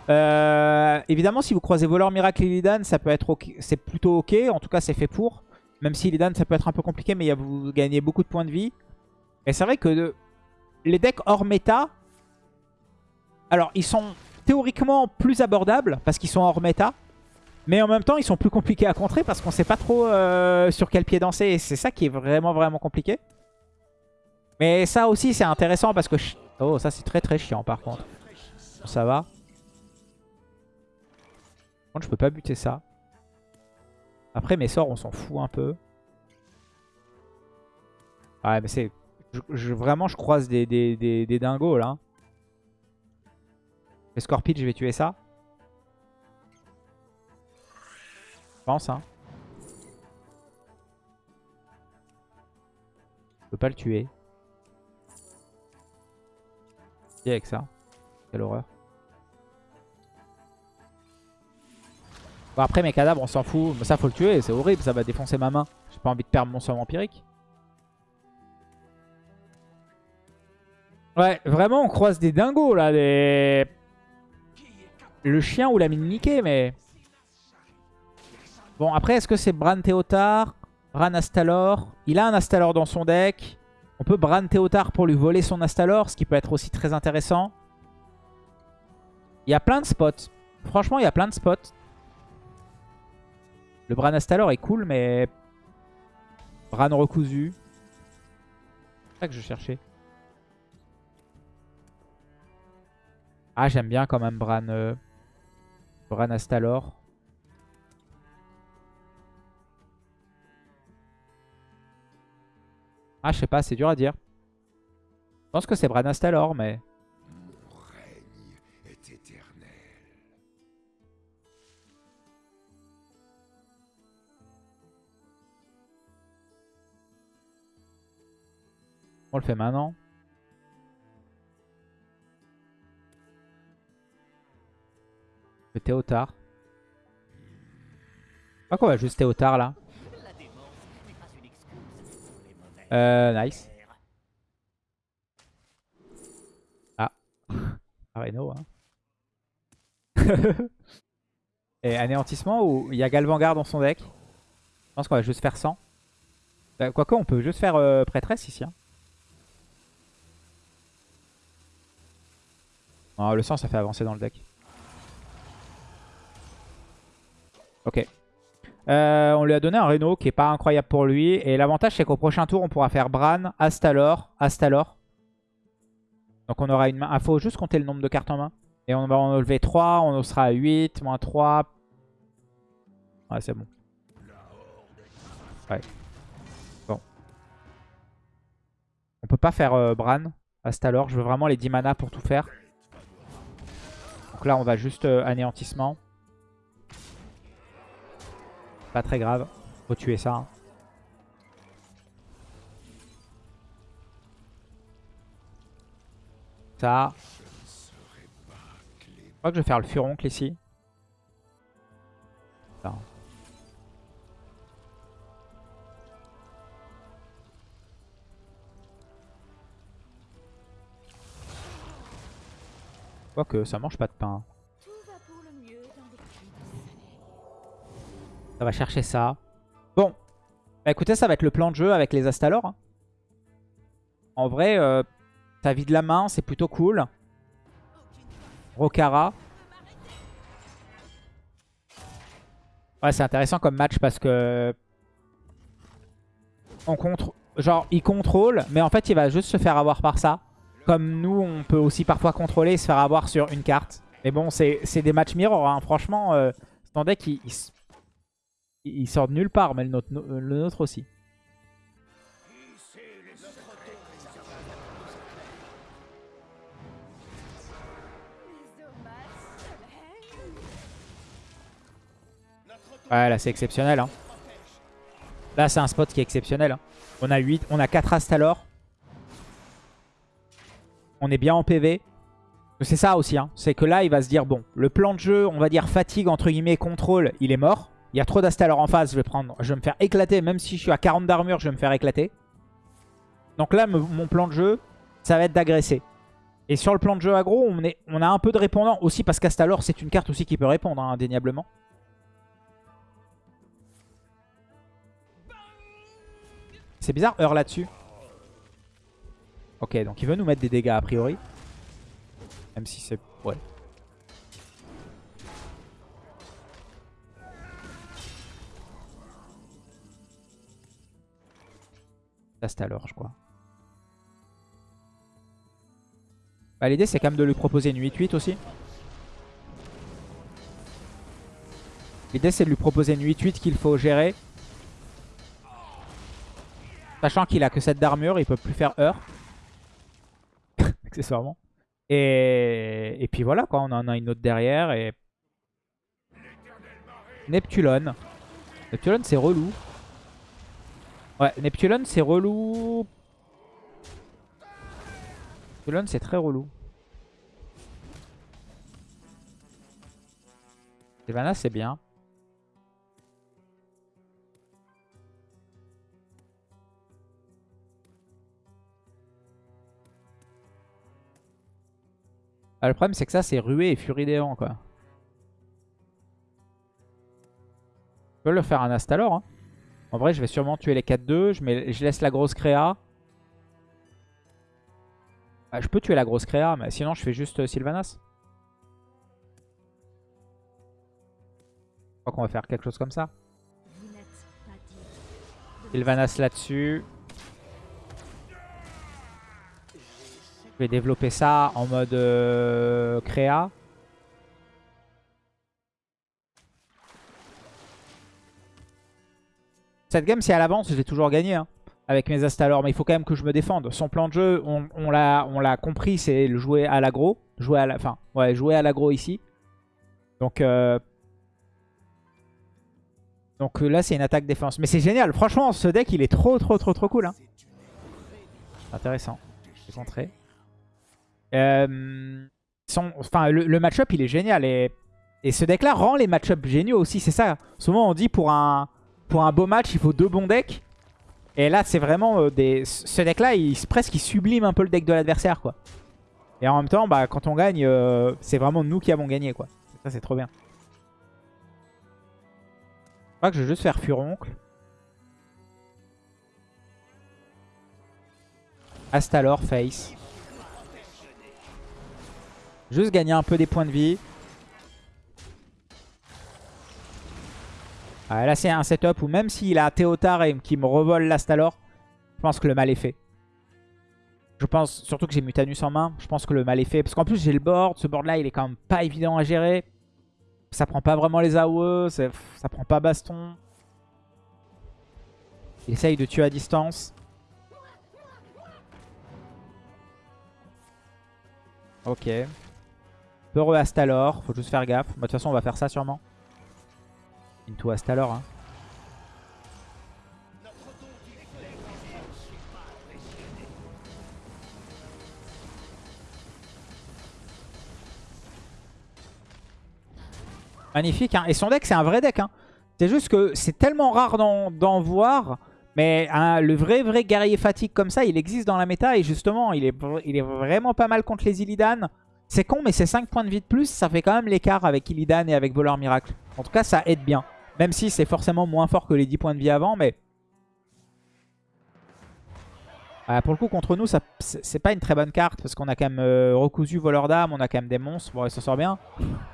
Euh, évidemment, si vous croisez Voleur Miracle et Illidan, ça peut être. C'est plutôt ok. En tout cas, c'est fait pour. Même si Illidan, ça peut être un peu compliqué, mais vous gagnez beaucoup de points de vie. Et c'est vrai que les decks hors méta, alors ils sont théoriquement plus abordables parce qu'ils sont hors méta. Mais en même temps, ils sont plus compliqués à contrer parce qu'on sait pas trop euh, sur quel pied danser. Et c'est ça qui est vraiment, vraiment compliqué. Mais ça aussi, c'est intéressant parce que... Oh, ça, c'est très, très chiant par contre. Ça va. Par contre, je peux pas buter ça. Après, mes sorts, on s'en fout un peu. Ouais, mais c'est... vraiment, je croise des, des, des dingos, là. Les Scorpions, je vais tuer ça. Je pense, hein. Je peux pas le tuer. Et avec ça? Quelle horreur. Bon, après, mes cadavres, on s'en fout. Mais ça, faut le tuer. C'est horrible. Ça va défoncer ma main. J'ai pas envie de perdre mon sort vampirique. Ouais, vraiment, on croise des dingos, là. Des... Le chien ou la mine Mickey, mais... Bon, après, est-ce que c'est Bran Théotard Bran Astalor? Il a un Astalor dans son deck. On peut Bran Théotard pour lui voler son Astalor, ce qui peut être aussi très intéressant. Il y a plein de spots. Franchement, il y a plein de spots. Le Bran Astalor est cool, mais... Bran recousu. C'est ça que je cherchais. Ah, j'aime bien quand même Bran... euh, Bran Astalor. Ah, je sais pas, c'est dur à dire. Je pense que c'est Bran Astalor, mais... On le fait maintenant. Le Théotard. Pas qu'on va juste Théotard là. Euh, nice. Ah. Areno, hein. Et anéantissement ou il y a Galvangar dans son deck? Je pense qu'on va juste faire 100. Euh, Quoique, on peut juste faire euh, prêtresse ici. hein. Non, le sang, ça fait avancer dans le deck. Ok. Euh, on lui a donné un Reno qui est pas incroyable pour lui. Et l'avantage, c'est qu'au prochain tour, on pourra faire Bran, Astalor, Astalor. Donc on aura une main. Il faut juste compter le nombre de cartes en main. Et on va en enlever 3. On sera à 8, moins 3. Ouais, c'est bon. Ouais. Bon. On peut pas faire euh, Bran, Astalor. Je veux vraiment les 10 mana pour tout faire. Donc là, on va juste euh, anéantissement. Pas très grave. Faut tuer ça. hein. Ça. Je crois que je vais faire le furoncle ici. Ça. Quoique, ça mange pas de pain. Ça va chercher ça. Bon. Bah écoutez, ça va être le plan de jeu avec les Astalor. hein. En vrai, euh, ta vie de la main, c'est plutôt cool. Rokara. Ouais, c'est intéressant comme match parce que... on contre... Genre, il contrôle, mais en fait, il va juste se faire avoir par ça. Comme nous, on peut aussi parfois contrôler et se faire avoir sur une carte. Mais bon, c'est des matchs mirror. Hein. Franchement, euh, ton deck, il, il, il sort de nulle part, mais le nôtre, nôtre aussi. Ouais, là, c'est exceptionnel. Hein. Là, c'est un spot qui est exceptionnel. Hein. On a 8, on a 4 Astalor. On est bien en PV. C'est ça aussi. Hein. C'est que là, il va se dire, bon, le plan de jeu, on va dire fatigue, entre guillemets, contrôle, il est mort. Il y a trop d'Astalor en face, je vais, prendre, je vais me faire éclater. Même si je suis à 40 d'armure, je vais me faire éclater. Donc là, mon plan de jeu, ça va être d'agresser. Et sur le plan de jeu aggro, on, est, on a un peu de répondant aussi parce qu'Astalor, c'est une carte aussi qui peut répondre, hein, indéniablement. C'est bizarre, heure là-dessus. Ok, donc il veut nous mettre des dégâts a priori. Même si c'est... Ouais. C'est alors, je crois. Bah, L'idée c'est quand même de lui proposer une 8-8 aussi. L'idée c'est de lui proposer une 8-8 qu'il faut gérer. Sachant qu'il a que 7 d'armure, il peut plus faire heure. Accessoirement. Et... et puis voilà, quoi, on en a une autre derrière. Et... Neptulon. Neptulon, c'est relou. Ouais, Neptulon, c'est relou. Neptulon, c'est très relou. Sylvanas, c'est bien. Ah, le problème, c'est que ça, c'est rué et furidéant, quoi. Je peux le faire un Astalor. Hein. En vrai, je vais sûrement tuer les 4-2. Je, je laisse la grosse créa. Ah, je peux tuer la grosse créa, mais sinon, je fais juste euh, Sylvanas. Je crois qu'on va faire quelque chose comme ça. Sylvanas là-dessus. Je vais développer ça en mode euh, créa. Cette game, si elle avance, je vais toujours gagner hein, avec mes Astalor. Mais il faut quand même que je me défende. Son plan de jeu, on, l'a compris, c'est le jouer à l'aggro. Jouer à la, enfin, ouais, jouer à l'aggro ici. Donc, euh, donc là, c'est une attaque défense. Mais c'est génial. Franchement, ce deck, il est trop, trop, trop, trop cool. Hein. Intéressant. Je euh, enfin, le, match-up, il est génial. Et, et ce deck-là rend les match-up géniaux aussi. C'est ça. Souvent, on dit pour un, pour un beau match, il faut deux bons decks. Et là, c'est vraiment euh, des... Ce deck-là, il, presque, il sublime un peu le deck de l'adversaire, quoi. Et en même temps, bah, quand on gagne, euh, c'est vraiment nous qui avons gagné, quoi. Ça, c'est trop bien. Je crois que je vais juste faire Furoncle. Astalor, Face. Juste gagner un peu des points de vie. Là, c'est un setup où même s'il a Théotard et qui me revole l'Astalor, je pense que le mal est fait. Je pense, surtout que j'ai Mutanus en main, je pense que le mal est fait. Parce qu'en plus, j'ai le board. Ce board-là, il est quand même pas évident à gérer. Ça prend pas vraiment les AOE, ça, ça prend pas baston. Il essaye de tuer à distance. Ok. Peureux Astalor, faut juste faire gaffe. Bah, de toute façon, on va faire ça sûrement. Into Astalor. Hein. Magnifique. Hein. Et son deck, c'est un vrai deck. Hein. C'est juste que c'est tellement rare d'en voir. Mais le vrai vrai guerrier fatigue comme ça, il existe dans la méta. Et justement, il est, il est vraiment pas mal contre les Illidan. C'est con, mais c'est 5 points de vie de plus, ça fait quand même l'écart avec Illidan et avec Voleur Miracle. En tout cas, ça aide bien. Même si c'est forcément moins fort que les 10 points de vie avant, mais... pour le coup, contre nous, c'est pas une très bonne carte, parce qu'on a quand même euh, recousu Voleur d'âme, on a quand même des monstres. Bon, il s'en sort bien.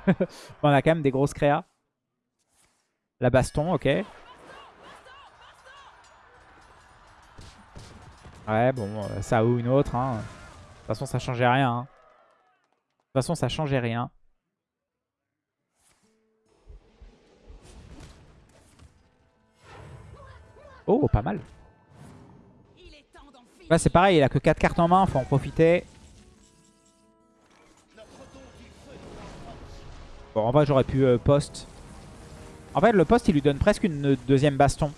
on a quand même des grosses créas. La baston, ok. Ouais, bon, euh, ça ou une autre. Hein. De toute façon, ça changeait rien. hein. De toute façon, ça changeait rien. Oh, pas mal. Là, c'est pareil, il a que 4 cartes en main, faut en profiter. Bon, en vrai, j'aurais pu euh, post. En fait, le post, il lui donne presque une deuxième baston.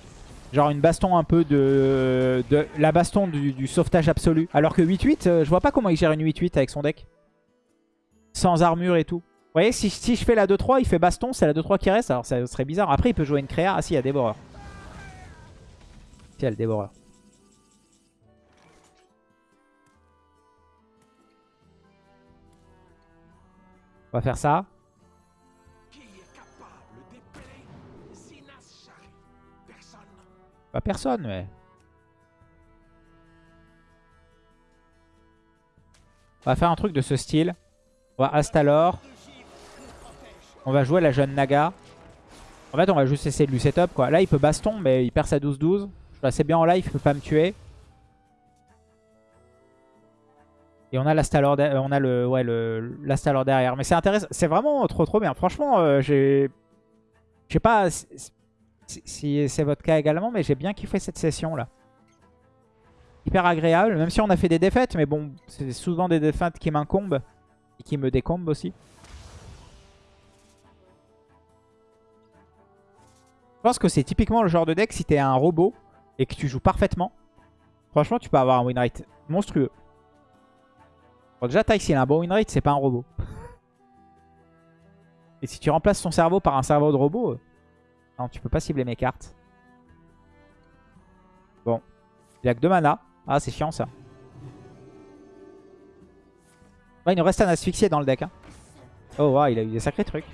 Genre une baston un peu de... la baston du, du sauvetage absolu. Alors que 8-8, euh, je vois pas comment il gère une 8-8 avec son deck. Sans armure et tout. Vous voyez, si, si je fais la 2-3, il fait baston, c'est la 2-3 qui reste. Alors ça serait bizarre. Après, il peut jouer une créa. Ah si, il y a dévoreur. Le dévoreur. On va faire ça. Pas personne, mais... On va faire un truc de ce style. On va Astalor. On va jouer la jeune Naga. En fait, on va juste essayer de lui setup, quoi. Là, il peut baston, mais il perd sa 12-12. Suis assez bien en live, il peut pas me tuer. Et on a l'Astalor on a le ouais le derrière. Mais c'est intéressant, c'est vraiment trop trop bien. Franchement, euh, j'ai je sais pas si c'est votre cas également, mais j'ai bien kiffé cette session là. Hyper agréable, même si on a fait des défaites, mais bon, c'est souvent des défaites qui m'incombent et qui me décombent aussi. Je pense que c'est typiquement le genre de deck si t'es un robot et que tu joues parfaitement. Franchement, tu peux avoir un win rate monstrueux. Bon, déjà, Ty, s'il a un bon win rate, c'est pas un robot. Et si tu remplaces ton cerveau par un cerveau de robot, euh, non, tu peux pas cibler mes cartes. Bon. Il a que 2 mana. Ah, c'est chiant ça. Ouais, il nous reste un asphyxié dans le deck. hein. Oh, wow, il a eu des sacrés trucs.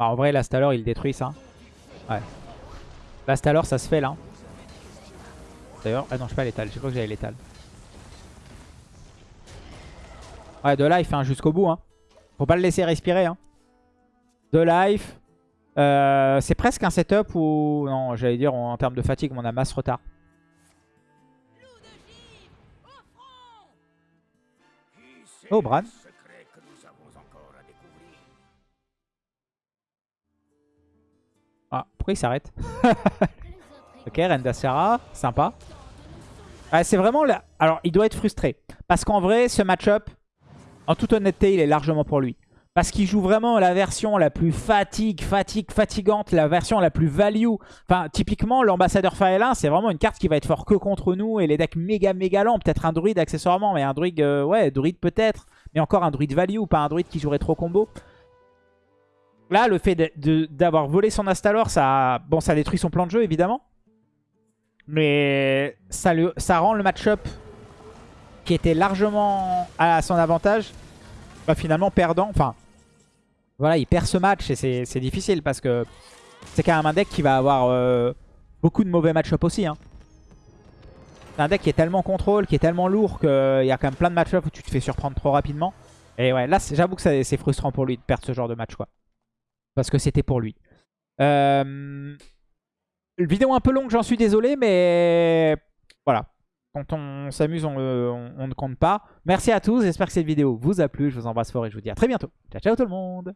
Bah, en vrai, l'Astalor, il détruit ça. Ouais. Ça se fait là. D'ailleurs, ah non, je sais pas l'étal. Je crois que j'avais l'étal. Ouais, de life hein, jusqu'au bout. Hein. Faut pas le laisser respirer. Hein. De life. Euh, c'est presque un setup où... Non, j'allais dire en, termes de fatigue, on a masse retard. Oh, Bran. Ah, pourquoi il s'arrête Ok, Rendasera, sympa. Ouais, c'est vraiment... là. Alors, il doit être frustré. Parce qu'en vrai, ce match-up, en toute honnêteté, il est largement pour lui. Parce qu'il joue vraiment la version la plus fatigue, fatigue, fatigante, la version la plus value. Enfin, typiquement, l'ambassadeur Faelin, c'est vraiment une carte qui va être fort que contre nous. Et les decks méga méga lents, peut-être un druide accessoirement, mais un druide, euh, ouais, druide peut-être. Mais encore un druide value, pas un druide qui jouerait trop combo. Là, le fait d'avoir volé son Astalor, ça, bon, ça détruit son plan de jeu, évidemment. Mais ça, rend le match-up qui était largement à son avantage, bah, finalement perdant. Enfin, voilà, il perd ce match et c'est difficile parce que c'est quand même un deck qui va avoir euh, beaucoup de mauvais match-up aussi. hein. C'est un deck qui est tellement contrôle, qui est tellement lourd qu'il y a quand même plein de match-up où tu te fais surprendre trop rapidement. Et ouais, là, j'avoue que c'est frustrant pour lui de perdre ce genre de match, quoi. Parce que c'était pour lui. Euh... Vidéo un peu longue, j'en suis désolé, mais voilà. Quand on s'amuse, on, ne compte pas. Merci à tous, j'espère que cette vidéo vous a plu. Je vous embrasse fort et je vous dis à très bientôt. Ciao, ciao tout le monde